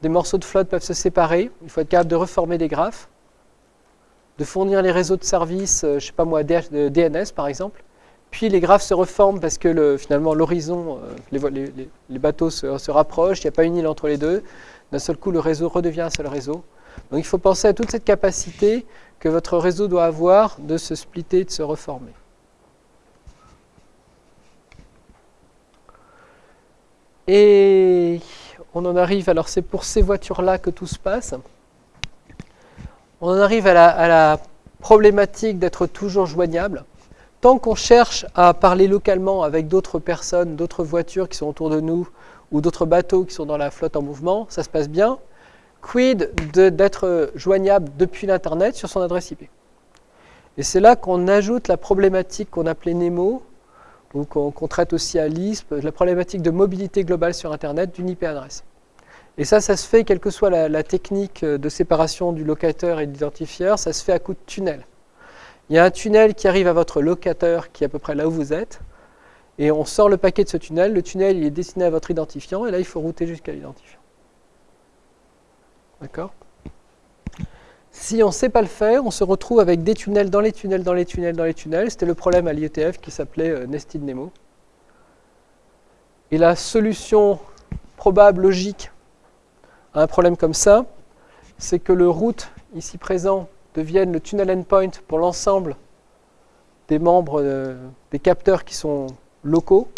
des morceaux de flotte peuvent se séparer. Il faut être capable de reformer des graphes, de fournir les réseaux de services, euh, je ne sais pas moi, DNS par exemple. Puis les graphes se reforment parce que finalement l'horizon, euh, les, bateaux se, rapprochent, il n'y a pas une île entre les deux. D'un seul coup, le réseau redevient un seul réseau. Donc il faut penser à toute cette capacité que votre réseau doit avoir de se splitter, de se reformer. Et on en arrive, alors c'est pour ces voitures-là que tout se passe. On en arrive à la, problématique d'être toujours joignable. Tant qu'on cherche à parler localement avec d'autres personnes, d'autres voitures qui sont autour de nous, ou d'autres bateaux qui sont dans la flotte en mouvement, ça se passe bien. Quid d'être joignable depuis l'Internet sur son adresse IP Et c'est là qu'on ajoute la problématique qu'on appelait Nemo, ou qu'on traite aussi à l'ISP, la problématique de mobilité globale sur Internet d'une IP adresse. Et ça, ça se fait, quelle que soit la, technique de séparation du locateur et de l'identifieur, ça se fait à coup de tunnel. Il y a un tunnel qui arrive à votre locateur qui est à peu près là où vous êtes, et on sort le paquet de ce tunnel. Le tunnel, il est destiné à votre identifiant, et là, il faut router jusqu'à l'identifiant. D'accord? Si on ne sait pas le faire, on se retrouve avec des tunnels dans les tunnels, dans les tunnels, dans les tunnels. C'était le problème à l'IETF qui s'appelait euh, Nested Nemo. Et la solution probable, logique, à un problème comme ça, c'est que le route, ici présent, devienne le tunnel endpoint pour l'ensemble des membres euh, des capteurs qui sont locaux,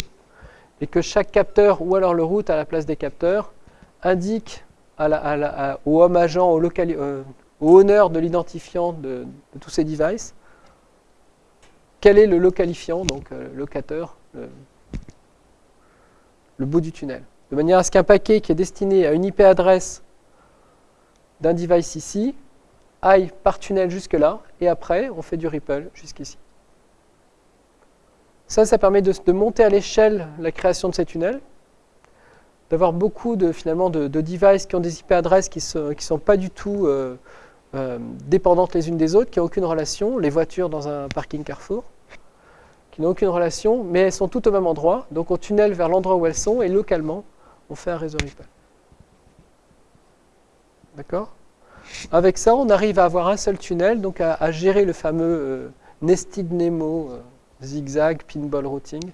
et que chaque capteur, ou alors le route à la place des capteurs, indique au homme agent, au, local, euh, au honneur de l'identifiant de, tous ces devices, quel est le localifiant, donc euh, locateur, le, bout du tunnel? De manière à ce qu'un paquet qui est destiné à une IP adresse d'un device ici aille par tunnel jusque là, et après on fait du ripple jusqu'ici. Ça, ça permet de, monter à l'échelle la création de ces tunnels, d'avoir beaucoup de, finalement, de, devices qui ont des IP adresses qui ne sont pas du tout euh, euh, dépendantes les unes des autres, qui n'ont aucune relation, les voitures dans un parking Carrefour, qui n'ont aucune relation, mais elles sont toutes au même endroit, donc on tunnel vers l'endroit où elles sont, et localement, on fait un réseau Ripple. D'accord? Avec ça, on arrive à avoir un seul tunnel, donc à, gérer le fameux euh, nested Nemo, euh, zigzag, pinball routing,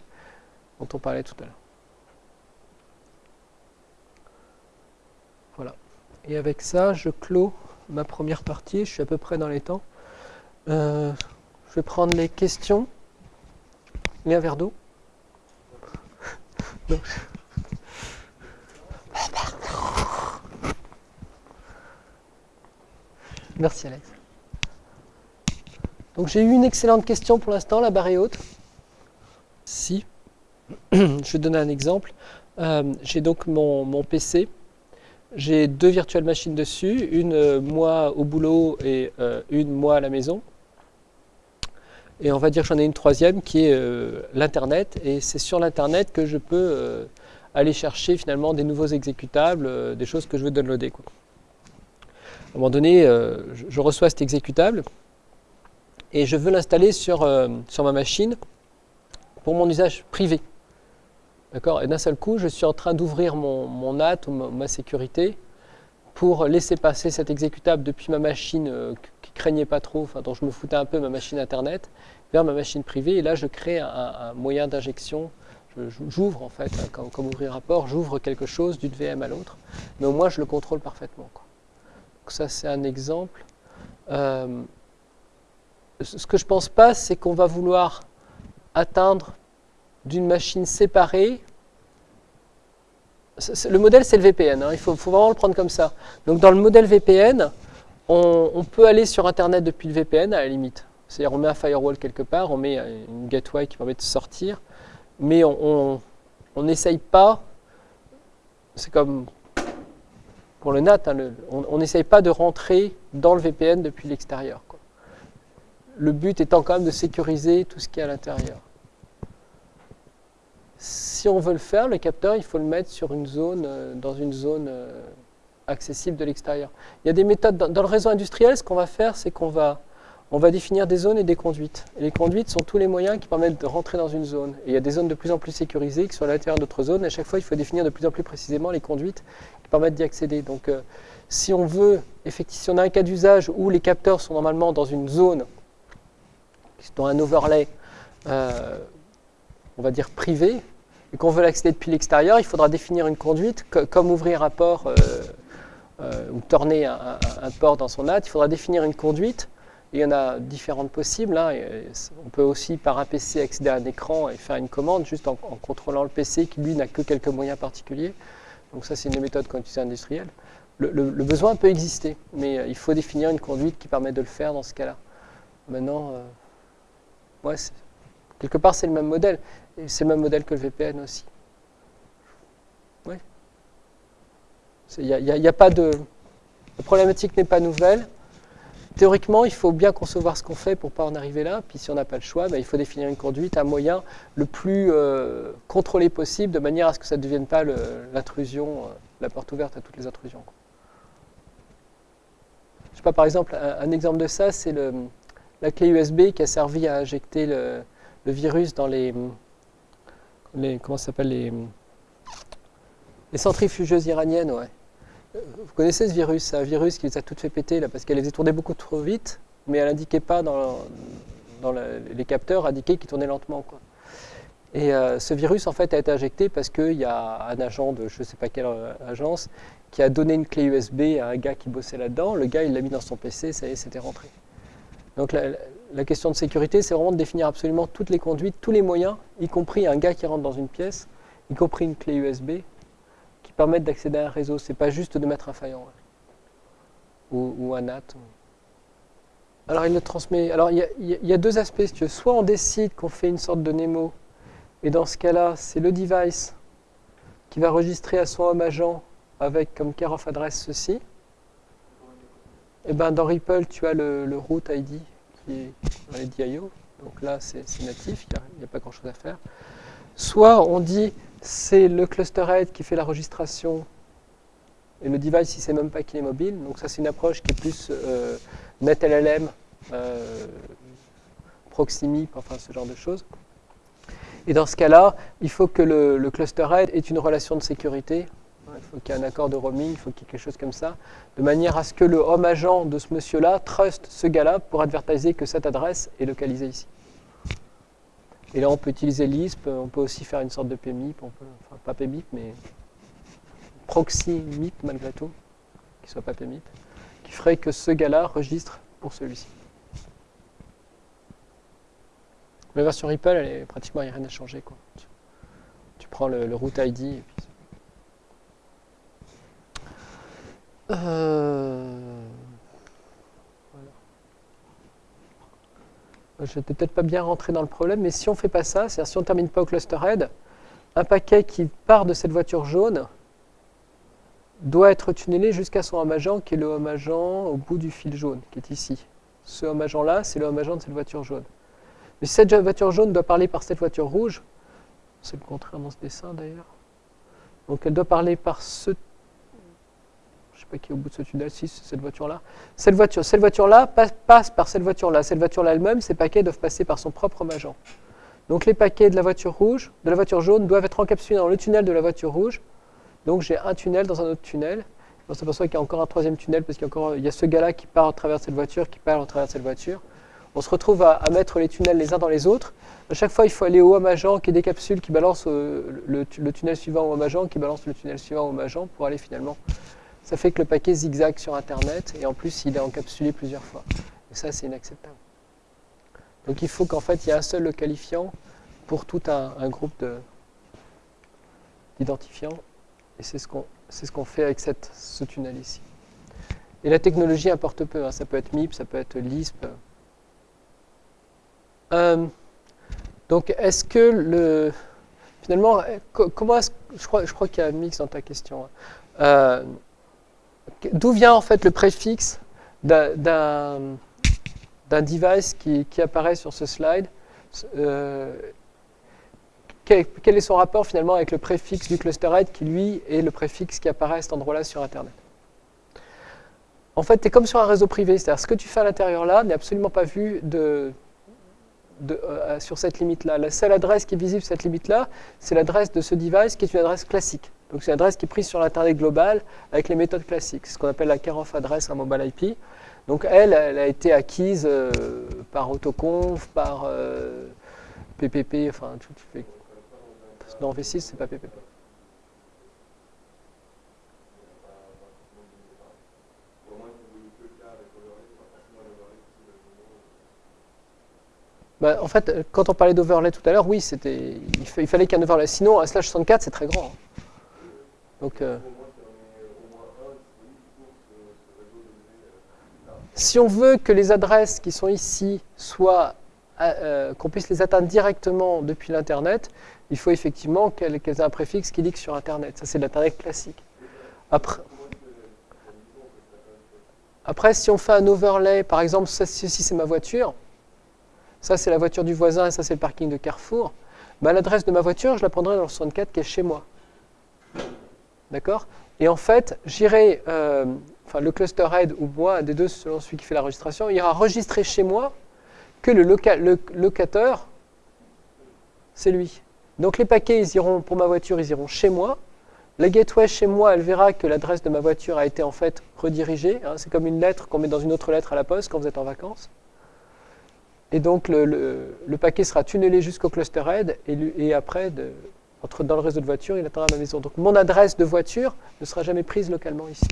dont on parlait tout à l'heure. Voilà. Et avec ça, je clôt ma première partie. Je suis à peu près dans les temps. Euh, je vais prendre les questions. Il un verre d'eau Merci Alex. Donc j'ai eu une excellente question pour l'instant, la barre est haute. Si, je vais donner un exemple. Euh, j'ai donc mon PC j'ai deux virtuelles machines dessus, une euh, moi au boulot et euh, une moi à la maison. Et on va dire que j'en ai une troisième qui est euh, l'Internet. Et c'est sur l'Internet que je peux aller chercher finalement des nouveaux exécutables, des choses que je veux downloader. À un moment donné, je, reçois cet exécutable et je veux l'installer sur, sur ma machine pour mon usage privé. D'accord Et d'un seul coup, je suis en train d'ouvrir mon, NAT ou ma, sécurité pour laisser passer cet exécutable depuis ma machine euh, qui craignait pas trop, enfin, dont je me foutais un peu, ma machine Internet, vers ma machine privée. Et là, je crée un, moyen d'injection. J'ouvre en fait, hein, comme, ouvrir un port, j'ouvre quelque chose d'une VM à l'autre, mais au moins je le contrôle parfaitement. Donc ça, c'est un exemple. Euh, ce que je pense pas, c'est qu'on va vouloir atteindre d'une machine séparée. Le modèle, c'est le VPN. Hein. Il faut, vraiment le prendre comme ça. Donc, dans le modèle VPN, on, peut aller sur Internet depuis le VPN à la limite. C'est-à-dire, on met un firewall quelque part, on met une gateway qui permet de sortir, mais on n'essaye pas c'est comme pour le NAT, hein, on n'essaye pas de rentrer dans le VPN depuis l'extérieur. Le but étant quand même de sécuriser tout ce qui est à l'intérieur. Si on veut le faire, le capteur, il faut le mettre sur une zone, euh, dans une zone euh, accessible de l'extérieur. Il y a des méthodes, dans, le réseau industriel, ce qu'on va faire, c'est qu'on va, on va définir des zones et des conduites. Les conduites sont tous les moyens qui permettent de rentrer dans une zone. Et il y a des zones de plus en plus sécurisées qui sont à l'intérieur d'autres zones. À chaque fois, il faut définir de plus en plus précisément les conduites qui permettent d'y accéder. Donc, euh, si on veut, effectivement, si on a un cas d'usage où les capteurs sont normalement dans une zone, dans un overlay, on va dire privé, et qu'on veut l'accéder depuis l'extérieur, il faudra définir une conduite, comme ouvrir un port euh, euh, ou tourner un, port dans son NAT, il faudra définir une conduite. il y en a différentes possibles. Hein, on peut aussi par un PC accéder à un écran et faire une commande juste en, contrôlant le PC qui lui n'a que quelques moyens particuliers. Donc ça c'est une des méthodes qu'on utilise industrielle. Le, besoin peut exister, mais euh, il faut définir une conduite qui permet de le faire dans ce cas-là. Maintenant, ouais, quelque part c'est le même modèle. Et c'est le même modèle que le VPN aussi. Oui. Il n'y a, pas de. La problématique n'est pas nouvelle. Théoriquement, il faut bien concevoir ce qu'on fait pour ne pas en arriver là. Puis si on n'a pas le choix, ben, il faut définir une conduite, un moyen le plus euh, contrôlé possible, de manière à ce que ça ne devienne pas l'intrusion, euh, la porte ouverte à toutes les intrusions. Je sais pas, par exemple, un, exemple de ça, c'est la clé USB qui a servi à injecter le, le virus dans les, les comment s'appelle les, les centrifugeuses iraniennes, ouais. Vous connaissez ce virus C'est un virus qui les a toutes fait péter là, parce qu'elle les tournait beaucoup trop vite, mais elle n'indiquait pas dans, dans les capteurs, indiquait qu'ils tournaient lentement. Quoi. Et euh, ce virus, en fait, a été injecté parce qu'il y a un agent de je ne sais pas quelle euh, agence qui a donné une clé USB à un gars qui bossait là-dedans. Le gars, il l'a mis dans son PC, ça y est, c'était rentré. Donc la, la question de sécurité, c'est vraiment de définir absolument toutes les conduites, tous les moyens, y compris un gars qui rentre dans une pièce, y compris une clé USB, qui permettent d'accéder à un réseau. C'est pas juste de mettre un faillant ou, un NAT. Alors il le transmet. Alors il y, a, deux aspects. Veux. Soit on décide qu'on fait une sorte de Nemo, et dans ce cas-là, c'est le device qui va enregistrer à son home agent avec comme care of address ceci. Et eh ben dans Ripple, tu as le, le root ID qui dans les DIO. Donc là, c'est natif, il n'y a, pas grand-chose à faire. Soit on dit c'est le cluster head qui fait la registration et le device, il ne sait même pas qu'il est mobile. Donc ça, c'est une approche qui est plus euh, NetLLM, euh, enfin ce genre de choses. Et dans ce cas-là, il faut que le, le cluster head ait une relation de sécurité faut qu'il y ait un accord de roaming, il faut qu'il y ait quelque chose comme ça, de manière à ce que le home agent de ce monsieur-là trust ce gars-là pour advertiser que cette adresse est localisée ici. Et là, on peut utiliser Lisp, on peut aussi faire une sorte de PMIP, on peut, enfin pas PMIP, mais proxy MIP malgré tout, qui soit pas PMIP, qui ferait que ce gars-là registre pour celui-ci. La version Ripple, elle est pratiquement rien à changer. Quoi. Tu, prends le, le root ID et puis Euh... Je n'étais peut-être pas bien rentré dans le problème, mais si on ne fait pas ça, c'est-à-dire si on ne termine pas au cluster head, un paquet qui part de cette voiture jaune doit être tunnelé jusqu'à son home agent, qui est le home agent au bout du fil jaune, qui est ici. Ce home agent-là, c'est le home agent de cette voiture jaune. Mais cette voiture jaune doit parler par cette voiture rouge, c'est le contraire dans ce dessin d'ailleurs, donc elle doit parler par ce qui est au bout de ce tunnel, si c'est cette voiture-là. Cette voiture, cette voiture-là passe, par cette voiture-là. Cette voiture-là elle-même, ces paquets doivent passer par son propre agent. Donc les paquets de la voiture rouge, de la voiture jaune, doivent être encapsulés dans le tunnel de la voiture rouge. Donc j'ai un tunnel dans un autre tunnel. On s'aperçoit qu'il y a encore un troisième tunnel parce qu'il y a, y a ce gars-là qui part à travers cette voiture, qui part à travers cette voiture. On se retrouve à, mettre les tunnels les uns dans les autres. À chaque fois, il faut aller au home agent qui décapsule, qui balance euh, le, tunnel suivant au home agent, qui balance le tunnel suivant au agent pour aller finalement ça fait que le paquet zigzag sur Internet et en plus il est encapsulé plusieurs fois. Et ça, c'est inacceptable. Donc il faut qu'en fait il y ait un seul qualifiant pour tout un, groupe d'identifiants. Et c'est ce qu'on ce qu'on fait avec cette, ce tunnel ici. Et la technologie importe peu. Hein. Ça peut être MIP, ça peut être Lisp. Euh, donc est-ce que le... finalement, comment je crois, je crois qu'il y a un mix dans ta question. Hein. D'où vient en fait le préfixe d'un device qui, apparaît sur ce slide? Quel, est son rapport finalement avec le préfixe du cluster qui lui est le préfixe qui apparaît à cet endroit-là sur Internet? En fait, tu es comme sur un réseau privé, c'est-à-dire ce que tu fais à l'intérieur là n'est absolument pas vu euh, sur cette limite-là. La seule adresse qui est visible sur cette limite-là, c'est l'adresse de ce device qui est une adresse classique. Donc c'est une adresse qui est prise sur l'Internet global avec les méthodes classiques, ce qu'on appelle la care-of adresse en mobile IP. Donc elle, elle a été acquise euh, par autoconf, par PPP, euh, enfin tout, fait dans V6, c'est pas PPP. Bah, en fait, quand on parlait d'overlay tout à l'heure, oui, c'était, il, fallait qu'il y ait un overlay. Sinon, un slash 64, c'est très grand. Donc, euh, si on veut que les adresses qui sont ici soient, euh, qu'on puisse les atteindre directement depuis l'Internet, il faut effectivement qu'elles aient un préfixe qui que sur Internet. Ça, c'est l'Internet classique. Après, après, si on fait un overlay, par exemple, ceci c'est ma voiture, ça c'est la voiture du voisin et ça c'est le parking de Carrefour, bah, l'adresse de ma voiture, je la prendrai dans le 64 qui est chez moi. D'accord? Et en fait, j'irai, euh, le cluster head ou moi, des deux selon celui qui fait la registration, ira enregistrer chez moi que le, locateur, c'est lui. Donc les paquets, ils iront, pour ma voiture, ils iront chez moi. La gateway chez moi, elle verra que l'adresse de ma voiture a été en fait redirigée. Hein. c'est comme une lettre qu'on met dans une autre lettre à la poste quand vous êtes en vacances. Et donc le, paquet sera tunnelé jusqu'au cluster head et, après, entre, dans le réseau de voiture, il atteindra ma maison. Donc mon adresse de voiture ne sera jamais prise localement ici.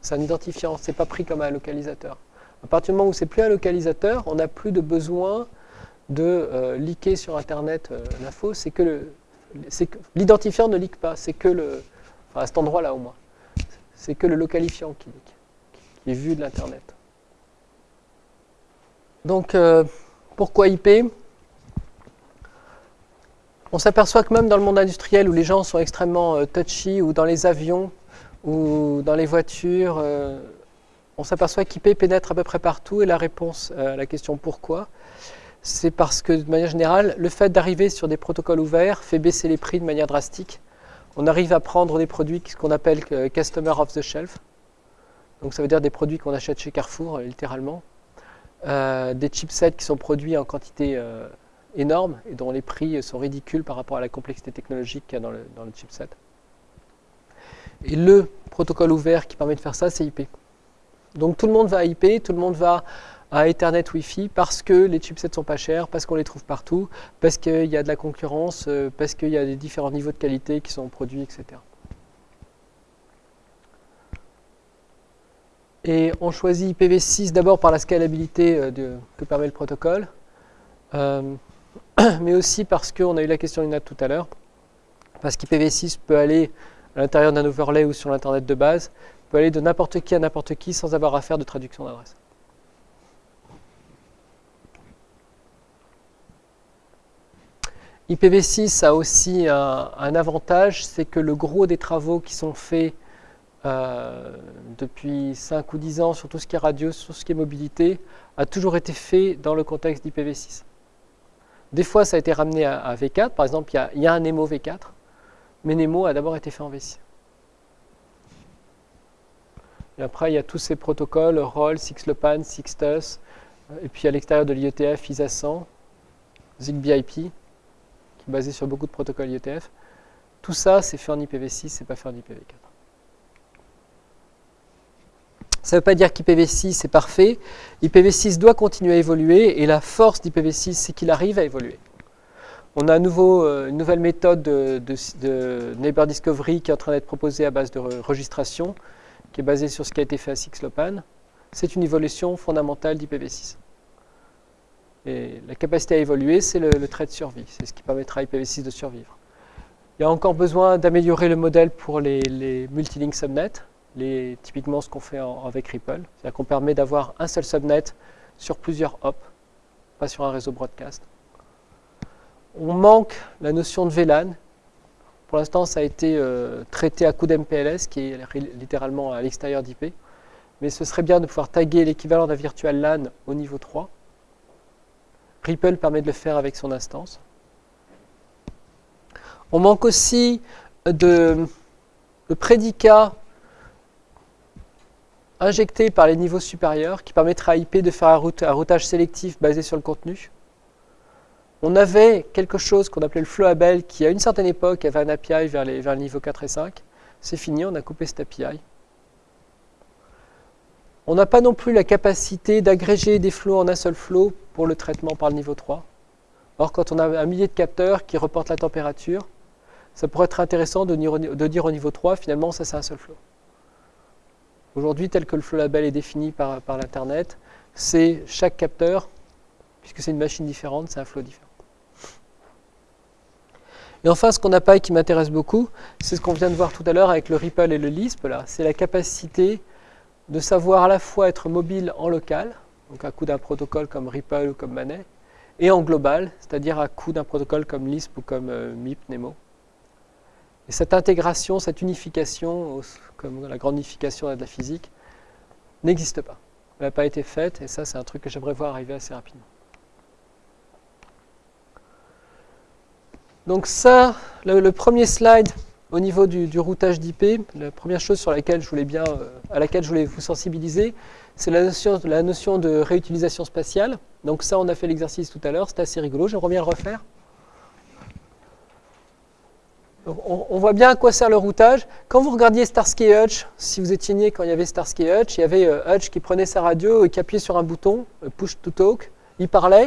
C'est un identifiant, c'est pas pris comme un localisateur. À partir du moment où c'est plus un localisateur, on n'a plus de besoin de euh, liker sur Internet euh, l'info. C'est que l'identifiant ne leak pas, c'est que le, à cet endroit-là au moins, c'est que le localifiant qui leak, qui est vu de l'Internet. Donc, euh, pourquoi IP On s'aperçoit que même dans le monde industriel où les gens sont extrêmement touchy, ou dans les avions, ou dans les voitures, on s'aperçoit qu'IP pénètre à peu près partout et la réponse à la question pourquoi, c'est parce que de manière générale, le fait d'arriver sur des protocoles ouverts fait baisser les prix de manière drastique. On arrive à prendre des produits qu'on appelle Customer off the Shelf, donc ça veut dire des produits qu'on achète chez Carrefour, euh, littéralement, euh, des chipsets qui sont produits en quantité euh, énorme et dont les prix sont ridicules par rapport à la complexité technologique qu'il y a dans le, dans le chipset. Et le protocole ouvert qui permet de faire ça, c'est IP. Donc tout le monde va à IP, tout le monde va à Ethernet Wi-Fi parce que les chipsets sont pas chers, parce qu'on les trouve partout, parce qu'il y a de la concurrence, euh, parce qu'il y a des différents niveaux de qualité qui sont produits, etc. Et on choisit IPv6 d'abord par la scalabilité euh, que permet le protocole, euh, mais aussi parce qu'on a eu la question Nat tout à l'heure, parce qu'IPv6 peut aller à l'intérieur d'un overlay ou sur l'Internet de base, peut aller de n'importe qui à n'importe qui sans avoir à faire de traduction d'adresse. IPv6 a aussi un, avantage, c'est que le gros des travaux qui sont faits euh, depuis 5 ou 10 ans sur tout ce qui est radio, sur ce qui est mobilité, a toujours été fait dans le contexte d'IPv6. Des fois, ça a été ramené à, V4. Par exemple, il y, a un Nemo V4, mais Nemo a d'abord été fait en V6. Et après, il y a tous ces protocoles, ROLL, SixLopan, SixTus, et puis à l'extérieur de l'IETF, ISA 100, ZigBee qui est basé sur beaucoup de protocoles IETF. Tout ça, c'est fait en IPv6, c'est pas fait en IPv4. Ça ne veut pas dire qu'IPv6 est parfait. IPv6 doit continuer à évoluer et la force d'IPv6, c'est qu'il arrive à évoluer. On a à nouveau euh, une nouvelle méthode de, Neighbor Discovery qui est en train d'être proposée à base de registration qui est basé sur ce qui a été fait à Sixlopan, c'est une évolution fondamentale d'IPv6. Et la capacité à évoluer, c'est le, trait de survie. C'est ce qui permettra à IPv6 de survivre. Il y a encore besoin d'améliorer le modèle pour les, les multilink subnets, typiquement ce qu'on fait avec Ripple. C'est-à-dire qu'on permet d'avoir un seul subnet sur plusieurs hops. pas sur un réseau broadcast. On manque la notion de VLAN. Pour l'instant, ça a été euh, traité à coup d'MPLS, qui est littéralement à l'extérieur d'IP. Mais ce serait bien de pouvoir taguer l'équivalent d'un virtual LAN au niveau 3. Ripple permet de le faire avec son instance. On manque aussi de, de prédicats injectés par les niveaux supérieurs qui permettra à IP de faire un, routage sélectif basé sur le contenu. On avait quelque chose qu'on appelait le Flowable qui, à une certaine époque, avait un API vers, les, vers le niveau 4 et 5. C'est fini, on a coupé cet API. On n'a pas non plus la capacité d'agréger des flows en un seul flow pour le traitement par le niveau 3. Or, quand on a un millier de capteurs qui reportent la température, ça pourrait être intéressant de dire au niveau 3, finalement, ça c'est un seul flow. Aujourd'hui, tel que le flow label est défini par, l'Internet, c'est chaque capteur, puisque c'est une machine différente, c'est un flow différent. Et enfin, ce qu'on n'a pas et qui m'intéresse beaucoup, c'est ce qu'on vient de voir tout à l'heure avec le Ripple et le Lisp. C'est la capacité de savoir à la fois être mobile en local, donc à coup d'un protocole comme Ripple ou comme Manet, et en global, c'est-à-dire à coup d'un protocole comme Lisp ou comme euh, MIP, Nemo. Et cette intégration, cette unification, comme la grande unification de la physique, n'existe pas. Elle n'a pas été faite, et ça, c'est un truc que j'aimerais voir arriver assez rapidement. Donc ça, le premier slide, au niveau du, routage d'IP, la première chose sur laquelle je voulais bien, euh, à laquelle je voulais vous sensibiliser, c'est la notion, de réutilisation spatiale. Donc ça, on a fait l'exercice tout à l'heure, c'est assez rigolo, j'aimerais bien le refaire. On, voit bien à quoi sert le routage. Quand vous regardiez Starsky et Hutch, si vous étiez né quand il y avait Starsky et Hutch, il y avait euh, Hutch qui prenait sa radio et qui appuyait sur un bouton, euh, push to talk, il parlait,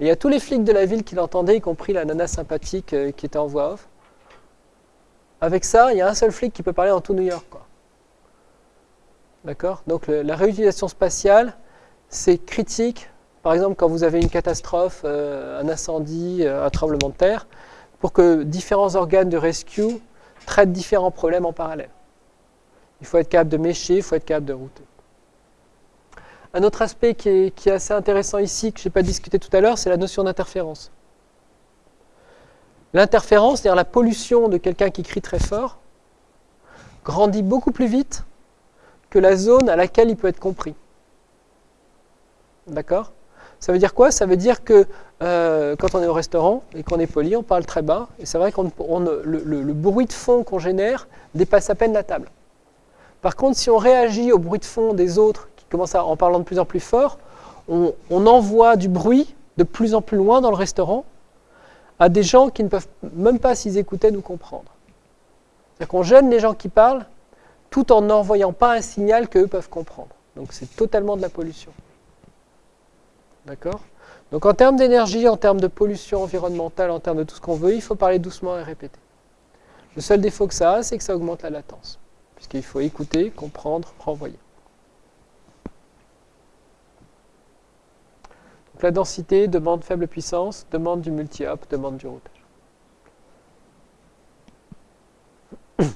et il y a tous les flics de la ville qui l'entendaient, y compris la nana sympathique qui était en voix off. Avec ça, il y a un seul flic qui peut parler dans tout New York. D'accord? Donc la réutilisation spatiale, c'est critique. Par exemple, quand vous avez une catastrophe, euh, un incendie, euh, un tremblement de terre, pour que différents organes de rescue traitent différents problèmes en parallèle. Il faut être capable de mécher, il faut être capable de router. Un autre aspect qui est, qui est assez intéressant ici, que je n'ai pas discuté tout à l'heure, c'est la notion d'interférence. L'interférence, c'est-à-dire la pollution de quelqu'un qui crie très fort, grandit beaucoup plus vite que la zone à laquelle il peut être compris. D'accord? Ça veut dire quoi? Ça veut dire que euh, quand on est au restaurant et qu'on est poli, on parle très bas, et c'est vrai que le, bruit de fond qu'on génère dépasse à peine la table. Par contre, si on réagit au bruit de fond des autres, qui commencent en parlant de plus en plus fort, on envoie du bruit de plus en plus loin dans le restaurant, à des gens qui ne peuvent même pas, s'ils écoutaient, nous comprendre. C'est-à-dire qu'on gêne les gens qui parlent tout en n'envoyant pas un signal qu'eux peuvent comprendre. Donc c'est totalement de la pollution. D'accord Donc en termes d'énergie, en termes de pollution environnementale, en termes de tout ce qu'on veut, il faut parler doucement et répéter. Le seul défaut que ça a, c'est que ça augmente la latence, puisqu'il faut écouter, comprendre, renvoyer. la densité demande faible puissance, demande du multi-hop, demande du routage.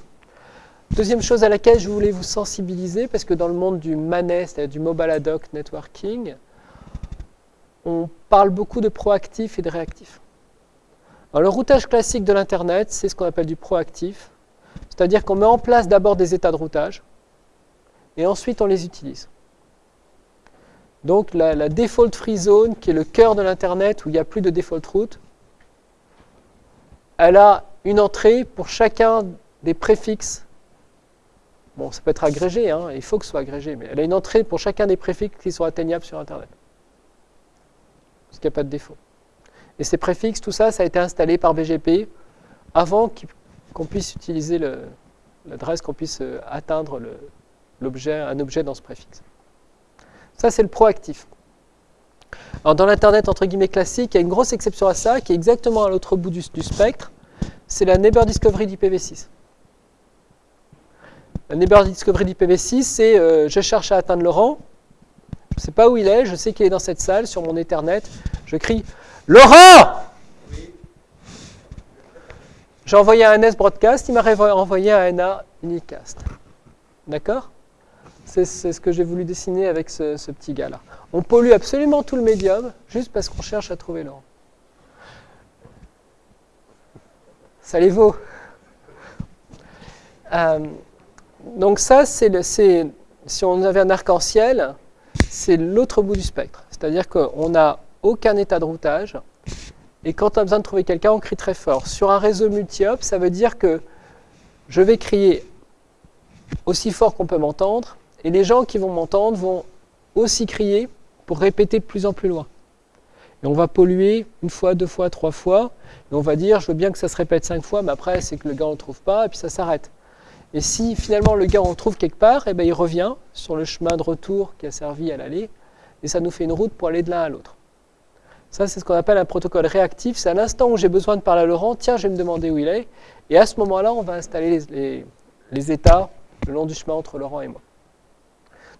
Deuxième chose à laquelle je voulais vous sensibiliser, parce que dans le monde du MANET, c'est-à-dire du Mobile Ad Hoc Networking, on parle beaucoup de proactif et de réactif. Le routage classique de l'Internet, c'est ce qu'on appelle du proactif, c'est-à-dire qu'on met en place d'abord des états de routage, et ensuite on les utilise. Donc la, default free zone, qui est le cœur de l'Internet où il n'y a plus de default route, elle a une entrée pour chacun des préfixes. Bon, ça peut être agrégé, hein, il faut que ce soit agrégé, mais elle a une entrée pour chacun des préfixes qui sont atteignables sur Internet. Parce qu'il n'y a pas de défaut. Et ces préfixes, tout ça, ça a été installé par BGP avant qu'on puisse utiliser l'adresse, qu'on puisse euh, atteindre un objet dans ce préfixe. Ça, c'est le proactif. Alors, dans l'Internet, entre guillemets, classique, il y a une grosse exception à ça, qui est exactement à l'autre bout du, spectre. C'est la Neighbor Discovery d'IPv6. La Neighbor Discovery d'IPv6, c'est euh, je cherche à atteindre Laurent, je ne sais pas où il est, je sais qu'il est dans cette salle, sur mon Ethernet, je crie « Laurent !» J'ai envoyé un S broadcast, il m'a envoyé un NA unicast. D'accord? C'est ce que j'ai voulu dessiner avec ce, petit gars-là. On pollue absolument tout le médium, juste parce qu'on cherche à trouver l'or. Ça les vaut. Donc ça, c'est si on avait un arc-en-ciel, c'est l'autre bout du spectre. C'est-à-dire qu'on n'a aucun état de routage. Et quand on a besoin de trouver quelqu'un, on crie très fort. Sur un réseau multi-hop, ça veut dire que je vais crier aussi fort qu'on peut m'entendre, et les gens qui vont m'entendre vont aussi crier pour répéter de plus en plus loin. Et on va polluer une fois, deux fois, trois fois, et on va dire, je veux bien que ça se répète cinq fois, mais après, c'est que le gars ne le trouve pas, et puis ça s'arrête. Et si finalement le gars on trouve quelque part, eh ben, il revient sur le chemin de retour qui a servi à l'aller, et ça nous fait une route pour aller de l'un à l'autre. Ça, c'est ce qu'on appelle un protocole réactif. C'est à l'instant où j'ai besoin de parler à Laurent, tiens, je vais me demander où il est. Et à ce moment-là, on va installer les, états le long du chemin entre Laurent et moi.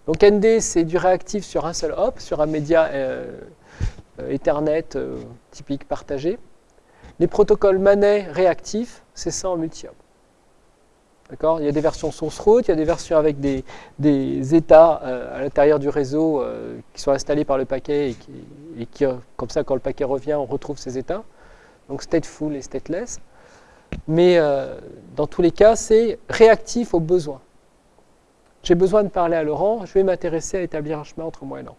Donc ND, c'est du réactif sur un seul hop, sur un média euh, euh, Ethernet euh, typique partagé. Les protocoles Manet réactifs, c'est ça en multi-hop. Il y a des versions source route, il y a des versions avec des, états euh, à l'intérieur du réseau euh, qui sont installés par le paquet et qui, comme ça, quand le paquet revient, on retrouve ces états. Donc stateful et stateless. Mais euh, dans tous les cas, c'est réactif aux besoins. J'ai besoin de parler à Laurent, je vais m'intéresser à établir un chemin entre moi et Laurent.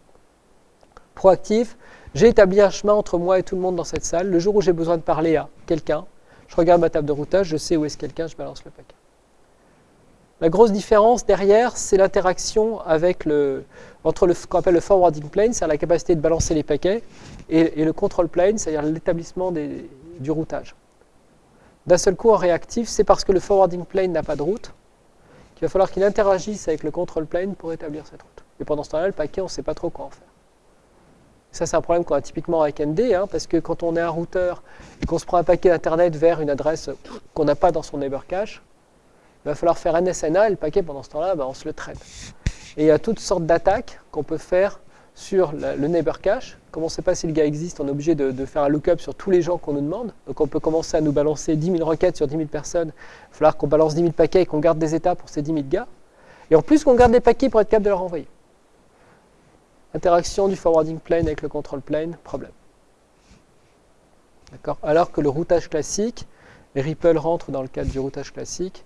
Proactif, j'ai établi un chemin entre moi et tout le monde dans cette salle. Le jour où j'ai besoin de parler à quelqu'un, je regarde ma table de routage, je sais où est-ce quelqu'un, je balance le paquet. La grosse différence derrière, c'est l'interaction entre le, ce qu'on appelle le forwarding plane, c'est-à-dire la capacité de balancer les paquets, et, le control plane, c'est-à-dire l'établissement du routage. D'un seul coup, en réactif, c'est parce que le forwarding plane n'a pas de route qu'il va falloir qu'il interagisse avec le control plane pour établir cette route. Et pendant ce temps-là, le paquet, on ne sait pas trop quoi en faire. Ça, c'est un problème qu'on a typiquement avec ND, hein, parce que quand on est un routeur et qu'on se prend un paquet d'Internet vers une adresse qu'on n'a pas dans son neighbor cache, il va falloir faire un SNA et le paquet pendant ce temps-là, bah, on se le traîne. Et il y a toutes sortes d'attaques qu'on peut faire sur le neighbor cache. Comme on ne sait pas si le gars existe, on est obligé de, faire un lookup sur tous les gens qu'on nous demande. Donc on peut commencer à nous balancer 10 000 requêtes sur 10 000 personnes. Il va falloir qu'on balance 10 000 paquets et qu'on garde des états pour ces 10 000 gars. Et en plus qu'on garde des paquets pour être capable de leur envoyer. Interaction du forwarding plane avec le control plane, problème. Alors que le routage classique, les Ripple rentrent dans le cadre du routage classique,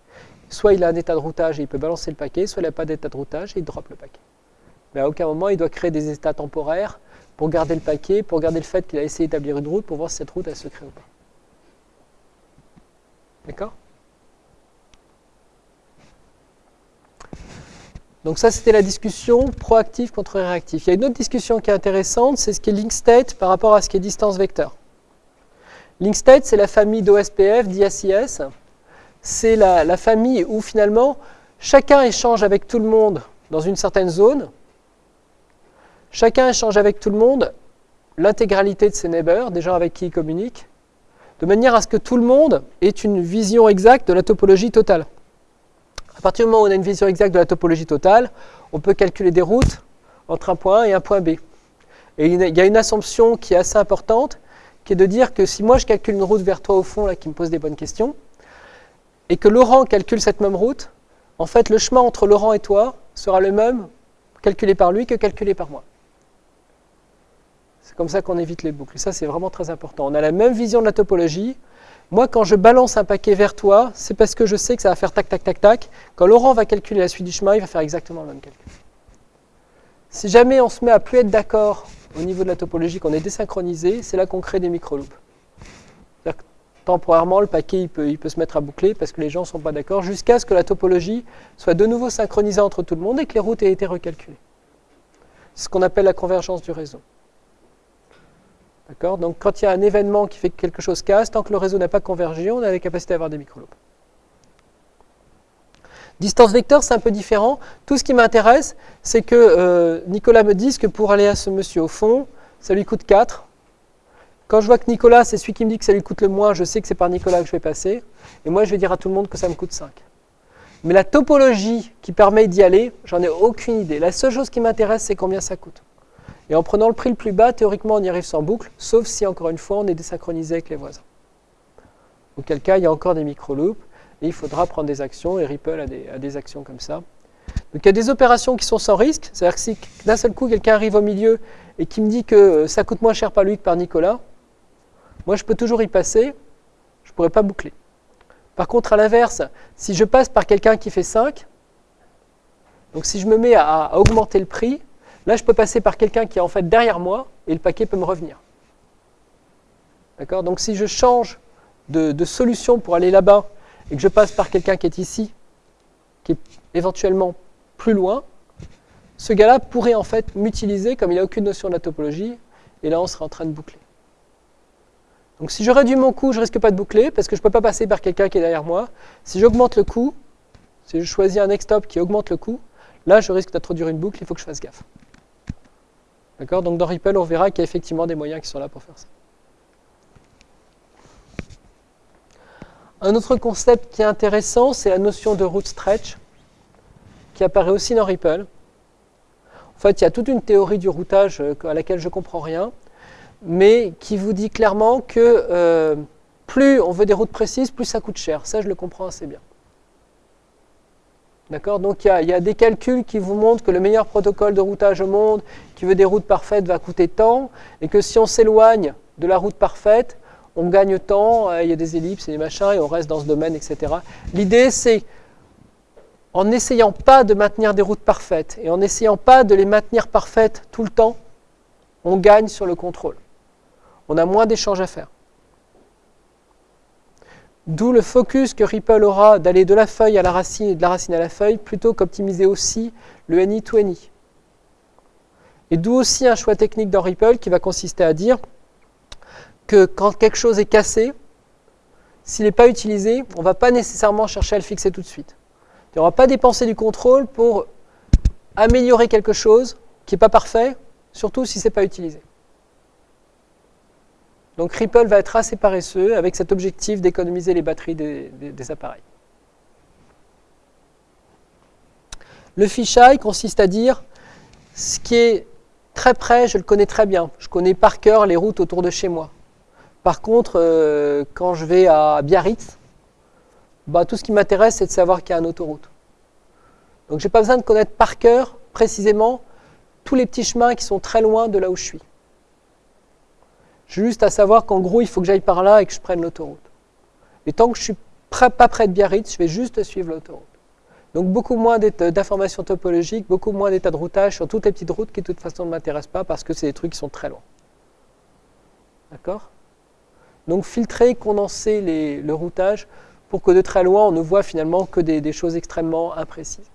soit il a un état de routage et il peut balancer le paquet, soit il n'a pas d'état de routage et il drop le paquet. Mais à aucun moment, il doit créer des états temporaires pour garder le paquet, pour garder le fait qu'il a essayé d'établir une route, pour voir si cette route, elle se crée ou pas. D'accord? Donc ça, c'était la discussion proactif contre réactif. Il y a une autre discussion qui est intéressante, c'est ce qui est link state par rapport à ce qui est distance vecteur. Link state, c'est la famille d'OSPF, d'IACS c'est la, famille où finalement chacun échange avec tout le monde dans une certaine zone, chacun échange avec tout le monde l'intégralité de ses neighbors, des gens avec qui il communique, de manière à ce que tout le monde ait une vision exacte de la topologie totale. À partir du moment où on a une vision exacte de la topologie totale, on peut calculer des routes entre un point A et un point B. Et il y a une assumption qui est assez importante, qui est de dire que si moi je calcule une route vers toi au fond, là, qui me pose des bonnes questions, et que Laurent calcule cette même route, en fait, le chemin entre Laurent et toi sera le même calculé par lui que calculé par moi. C'est comme ça qu'on évite les boucles. Ça, c'est vraiment très important. On a la même vision de la topologie. Moi, quand je balance un paquet vers toi, c'est parce que je sais que ça va faire tac, tac, tac, tac. Quand Laurent va calculer la suite du chemin, il va faire exactement le même calcul. Si jamais on se met à plus être d'accord au niveau de la topologie, qu'on est désynchronisé, c'est là qu'on crée des micro-loops temporairement, le paquet il peut, il peut se mettre à boucler parce que les gens ne sont pas d'accord, jusqu'à ce que la topologie soit de nouveau synchronisée entre tout le monde et que les routes aient été recalculées. C'est ce qu'on appelle la convergence du réseau. D'accord? Donc quand il y a un événement qui fait que quelque chose casse, tant que le réseau n'a pas convergé, on a la capacité d'avoir des microloops. Distance vecteur, c'est un peu différent. Tout ce qui m'intéresse, c'est que euh, Nicolas me dise que pour aller à ce monsieur au fond, ça lui coûte 4. Quand je vois que Nicolas, c'est celui qui me dit que ça lui coûte le moins, je sais que c'est par Nicolas que je vais passer. Et moi, je vais dire à tout le monde que ça me coûte 5. Mais la topologie qui permet d'y aller, j'en ai aucune idée. La seule chose qui m'intéresse, c'est combien ça coûte. Et en prenant le prix le plus bas, théoriquement, on y arrive sans boucle, sauf si, encore une fois, on est désynchronisé avec les voisins. Auquel cas, il y a encore des micro-loops, et il faudra prendre des actions, et Ripple a des, a des actions comme ça. Donc il y a des opérations qui sont sans risque, c'est-à-dire que si d'un seul coup quelqu'un arrive au milieu et qui me dit que ça coûte moins cher par lui que par Nicolas, moi je peux toujours y passer, je ne pourrais pas boucler. Par contre, à l'inverse, si je passe par quelqu'un qui fait 5, donc si je me mets à, augmenter le prix, là je peux passer par quelqu'un qui est en fait derrière moi et le paquet peut me revenir. D'accord? Donc si je change de, de solution pour aller là-bas et que je passe par quelqu'un qui est ici, qui est éventuellement plus loin, ce gars-là pourrait en fait m'utiliser comme il n'a aucune notion de la topologie, et là on serait en train de boucler. Donc si je réduis mon coût, je ne risque pas de boucler, parce que je ne peux pas passer par quelqu'un qui est derrière moi. Si j'augmente le coût, si je choisis un next stop qui augmente le coût, là je risque d'introduire une boucle, il faut que je fasse gaffe. D'accord? Donc dans Ripple, on verra qu'il y a effectivement des moyens qui sont là pour faire ça. Un autre concept qui est intéressant, c'est la notion de root stretch qui apparaît aussi dans Ripple. En fait, il y a toute une théorie du routage euh, à laquelle je ne comprends rien, mais qui vous dit clairement que euh, plus on veut des routes précises, plus ça coûte cher. Ça, je le comprends assez bien. D'accord? Donc, il y, a, des calculs qui vous montrent que le meilleur protocole de routage au monde, qui veut des routes parfaites, va coûter tant, et que si on s'éloigne de la route parfaite, on gagne tant, euh, il y a des ellipses et des machins, et on reste dans ce domaine, etc. L'idée, c'est en n'essayant pas de maintenir des routes parfaites et en n'essayant pas de les maintenir parfaites tout le temps, on gagne sur le contrôle. On a moins d'échanges à faire. D'où le focus que Ripple aura d'aller de la feuille à la racine et de la racine à la feuille, plutôt qu'optimiser aussi le NI to NI. Et d'où aussi un choix technique dans Ripple qui va consister à dire que quand quelque chose est cassé, s'il n'est pas utilisé, on ne va pas nécessairement chercher à le fixer tout de suite. Il n'y aura pas dépensé du contrôle pour améliorer quelque chose qui n'est pas parfait, surtout si ce n'est pas utilisé. Donc Ripple va être assez paresseux avec cet objectif d'économiser les batteries des, appareils. Le fisheye consiste à dire ce qui est très près, je le connais très bien. Je connais par cœur les routes autour de chez moi. Par contre, euh, quand je vais à Biarritz, bah, tout ce qui m'intéresse, c'est de savoir qu'il y a une autoroute. Donc je n'ai pas besoin de connaître par cœur, précisément, tous les petits chemins qui sont très loin de là où je suis. J'ai juste à savoir qu'en gros, il faut que j'aille par là et que je prenne l'autoroute. Et tant que je ne suis pas près de Biarritz, je vais juste suivre l'autoroute. Donc beaucoup moins d'informations topologiques, beaucoup moins d'états de routage sur toutes les petites routes qui de toute façon ne m'intéressent pas parce que c'est des trucs qui sont très loin. D'accord? Donc filtrer, condenser le routage pour que de très loin, on ne voit finalement que des, choses extrêmement imprécises.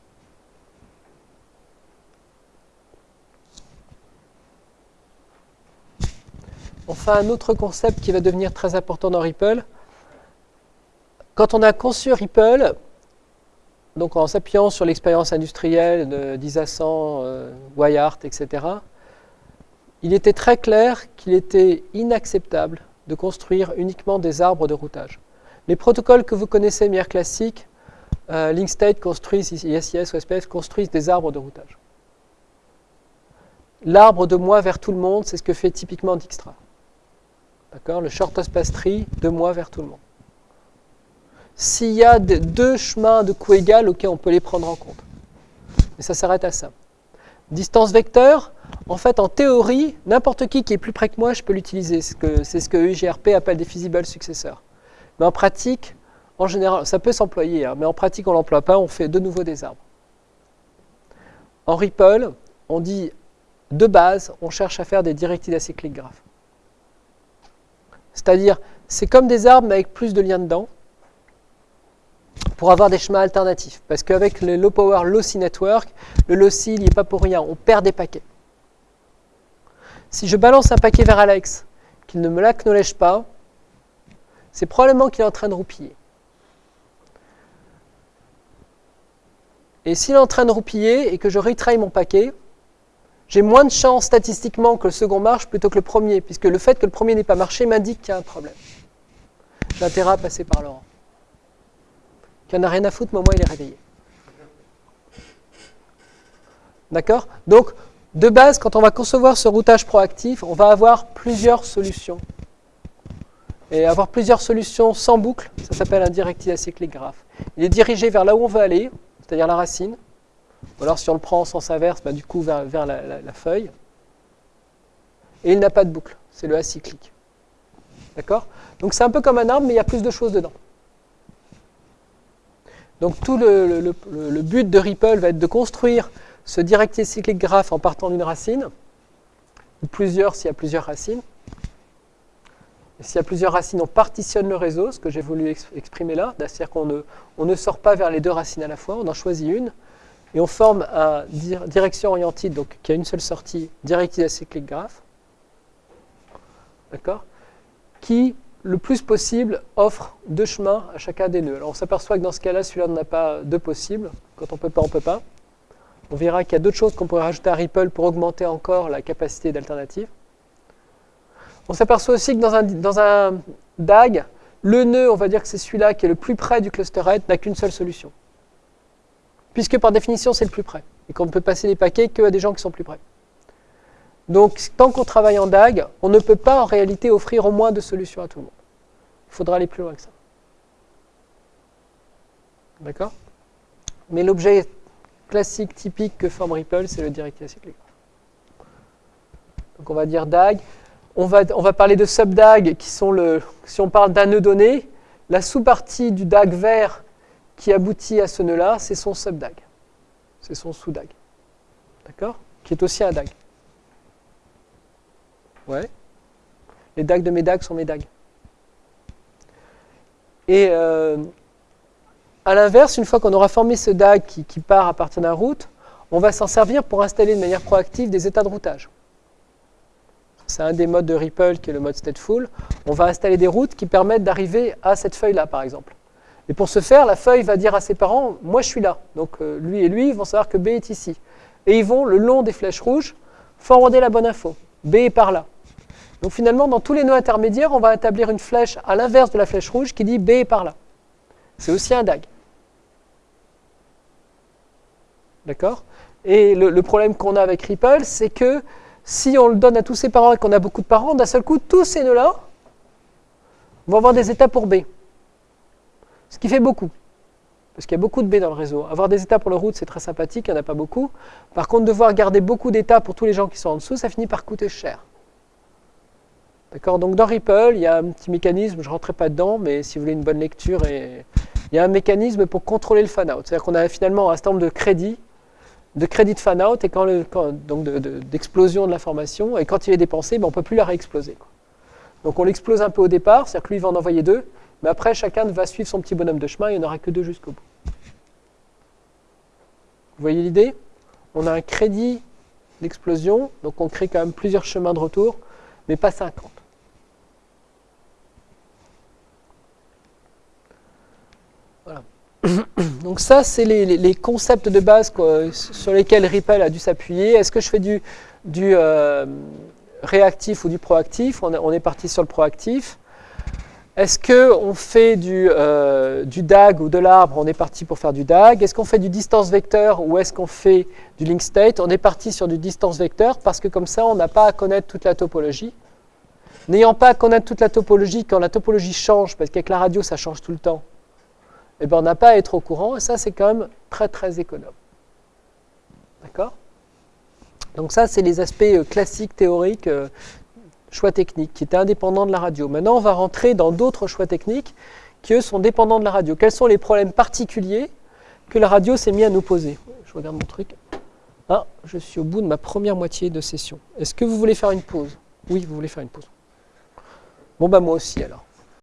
Enfin, un autre concept qui va devenir très important dans Ripple. Quand on a conçu Ripple, donc en s'appuyant sur l'expérience industrielle d'Isasan, euh, Wyatt, etc., il était très clair qu'il était inacceptable de construire uniquement des arbres de routage. Les protocoles que vous connaissez de manière classique, euh, LinkState construisent, ISIS ou SPF construisent des arbres de routage. L'arbre de moi vers tout le monde, c'est ce que fait typiquement Dijkstra. Le shortest path tree, de moi vers tout le monde. S'il y a deux chemins de coût égal, ok, on peut les prendre en compte. Mais ça s'arrête à ça. Distance vecteur, en fait, en théorie, n'importe qui qui est plus près que moi, je peux l'utiliser. C'est ce que UGRP appelle des feasible successeurs. Mais en pratique, en général, ça peut s'employer, hein, mais en pratique, on ne l'emploie pas, on fait de nouveau des arbres. En Ripple, on dit de base, on cherche à faire des directives acycliques graphes. C'est-à-dire, c'est comme des arbres, mais avec plus de liens dedans, pour avoir des chemins alternatifs. Parce qu'avec le low power lossy network, le lossy, il n'y est pas pour rien, on perd des paquets. Si je balance un paquet vers Alex, qu'il ne me l'acknowledge pas, c'est probablement qu'il est en train de roupiller. Et s'il est en train de roupiller et que je retry mon paquet, j'ai moins de chances statistiquement que le second marche plutôt que le premier, puisque le fait que le premier n'ait pas marché m'indique qu'il y a un problème. J'ai intérêt à passer par Laurent. Qu'il n'y en a rien à foutre, mais au il est réveillé. D'accord? Donc, de base, quand on va concevoir ce routage proactif, on va avoir plusieurs solutions et avoir plusieurs solutions sans boucle, ça s'appelle un directed acyclic graph. Il est dirigé vers là où on veut aller, c'est-à-dire la racine. Ou alors si on le prend en sens inverse, bah, du coup vers, la, feuille. Et il n'a pas de boucle, c'est le acyclique. D'accord? Donc c'est un peu comme un arbre, mais il y a plus de choses dedans. Donc tout le, but de Ripple va être de construire ce directier cyclique graphe en partant d'une racine, ou plusieurs s'il y a plusieurs racines. S'il y a plusieurs racines, on partitionne le réseau, ce que j'ai voulu exprimer là, c'est-à-dire qu'on ne, on ne sort pas vers les deux racines à la fois, on en choisit une, et on forme un direction orientée, donc qui a une seule sortie, directive cyclique graphe, d'accord, qui, le plus possible, offre deux chemins à chacun des nœuds. Alors on s'aperçoit que dans ce cas-là, celui-là n'en a pas deux possibles. Quand on ne peut pas, on ne peut pas. On verra qu'il y a d'autres choses qu'on pourrait rajouter à Ripple pour augmenter encore la capacité d'alternative. On s'aperçoit aussi que dans un, dans un DAG, le nœud, on va dire que c'est celui-là qui est le plus près du cluster head, n'a qu'une seule solution. Puisque par définition, c'est le plus près. Et qu'on ne peut passer les paquets qu'à des gens qui sont plus près. Donc, tant qu'on travaille en DAG, on ne peut pas en réalité offrir au moins deux solutions à tout le monde. Il faudra aller plus loin que ça. D'accord? Mais l'objet classique, typique que forme Ripple, c'est le directive cyclique. Donc on va dire DAG. On va, on va parler de sub-DAG, qui sont le. Si on parle d'un nœud donné, la sous-partie du DAG vert qui aboutit à ce nœud-là, c'est son sub-DAG. C'est son sous-DAG. D'accord? Qui est aussi un DAG. Ouais. Les DAG de mes DAG sont mes DAG. Et euh, à l'inverse, une fois qu'on aura formé ce DAG qui, part à partir d'un route, on va s'en servir pour installer de manière proactive des états de routage. C'est un des modes de Ripple qui est le mode stateful. On va installer des routes qui permettent d'arriver à cette feuille-là, par exemple. Et pour ce faire, la feuille va dire à ses parents, moi je suis là. Donc euh, lui et lui vont savoir que B est ici. Et ils vont, le long des flèches rouges, forwarder la bonne info. B est par là. Donc finalement, dans tous les nœuds intermédiaires, on va établir une flèche à l'inverse de la flèche rouge qui dit B est par là. C'est aussi un DAG. D'accord? Et le, problème qu'on a avec Ripple, c'est que si on le donne à tous ses parents et qu'on a beaucoup de parents, d'un seul coup, tous ces nœuds-là vont avoir des états pour B. Ce qui fait beaucoup. Parce qu'il y a beaucoup de B dans le réseau. Avoir des états pour le route, c'est très sympathique, il n'y en a pas beaucoup. Par contre, devoir garder beaucoup d'états pour tous les gens qui sont en dessous, ça finit par coûter cher. D'accord? Donc dans Ripple, il y a un petit mécanisme, je ne rentrerai pas dedans, mais si vous voulez une bonne lecture, il y a un mécanisme pour contrôler le fan-out. C'est-à-dire qu'on a finalement un certain nombre de crédits, de crédits de fan-out, et donc d'explosion de, de, l'information, et quand il est dépensé, ben, on ne peut plus la réexploser. Donc on l'explose un peu au départ, c'est-à-dire que lui, il va en envoyer deux, mais après, chacun va suivre son petit bonhomme de chemin, il n'y en aura que deux jusqu'au bout. Vous voyez l'idée? On a un crédit d'explosion, donc on crée quand même plusieurs chemins de retour, mais pas 50. Voilà. Donc ça, c'est les, concepts de base sur lesquels Ripple a dû s'appuyer. Est-ce que je fais du, euh, réactif ou du proactif? On est parti sur le proactif. Est-ce qu'on fait euh, du, DAG ou de l'arbre On est parti pour faire du DAG. Est-ce qu'on fait du distance vecteur ou est-ce qu'on fait du link state? On est parti sur du distance vecteur parce que comme ça, on n'a pas à connaître toute la topologie. N'ayant pas à connaître toute la topologie, quand la topologie change, parce qu'avec la radio, ça change tout le temps, eh ben, on n'a pas à être au courant. Et ça, c'est quand même très, très économe. D'accord? Donc ça, c'est les aspects euh, classiques, théoriques euh, choix techniques qui étaient indépendants de la radio. Maintenant, on va rentrer dans d'autres choix techniques qui, eux, sont dépendants de la radio. Quels sont les problèmes particuliers que la radio s'est mis à nous poser? Je regarde mon truc. Ah, je suis au bout de ma première moitié de session. Est-ce que vous voulez faire une pause? Oui, vous voulez faire une pause. Bon, bah moi aussi alors.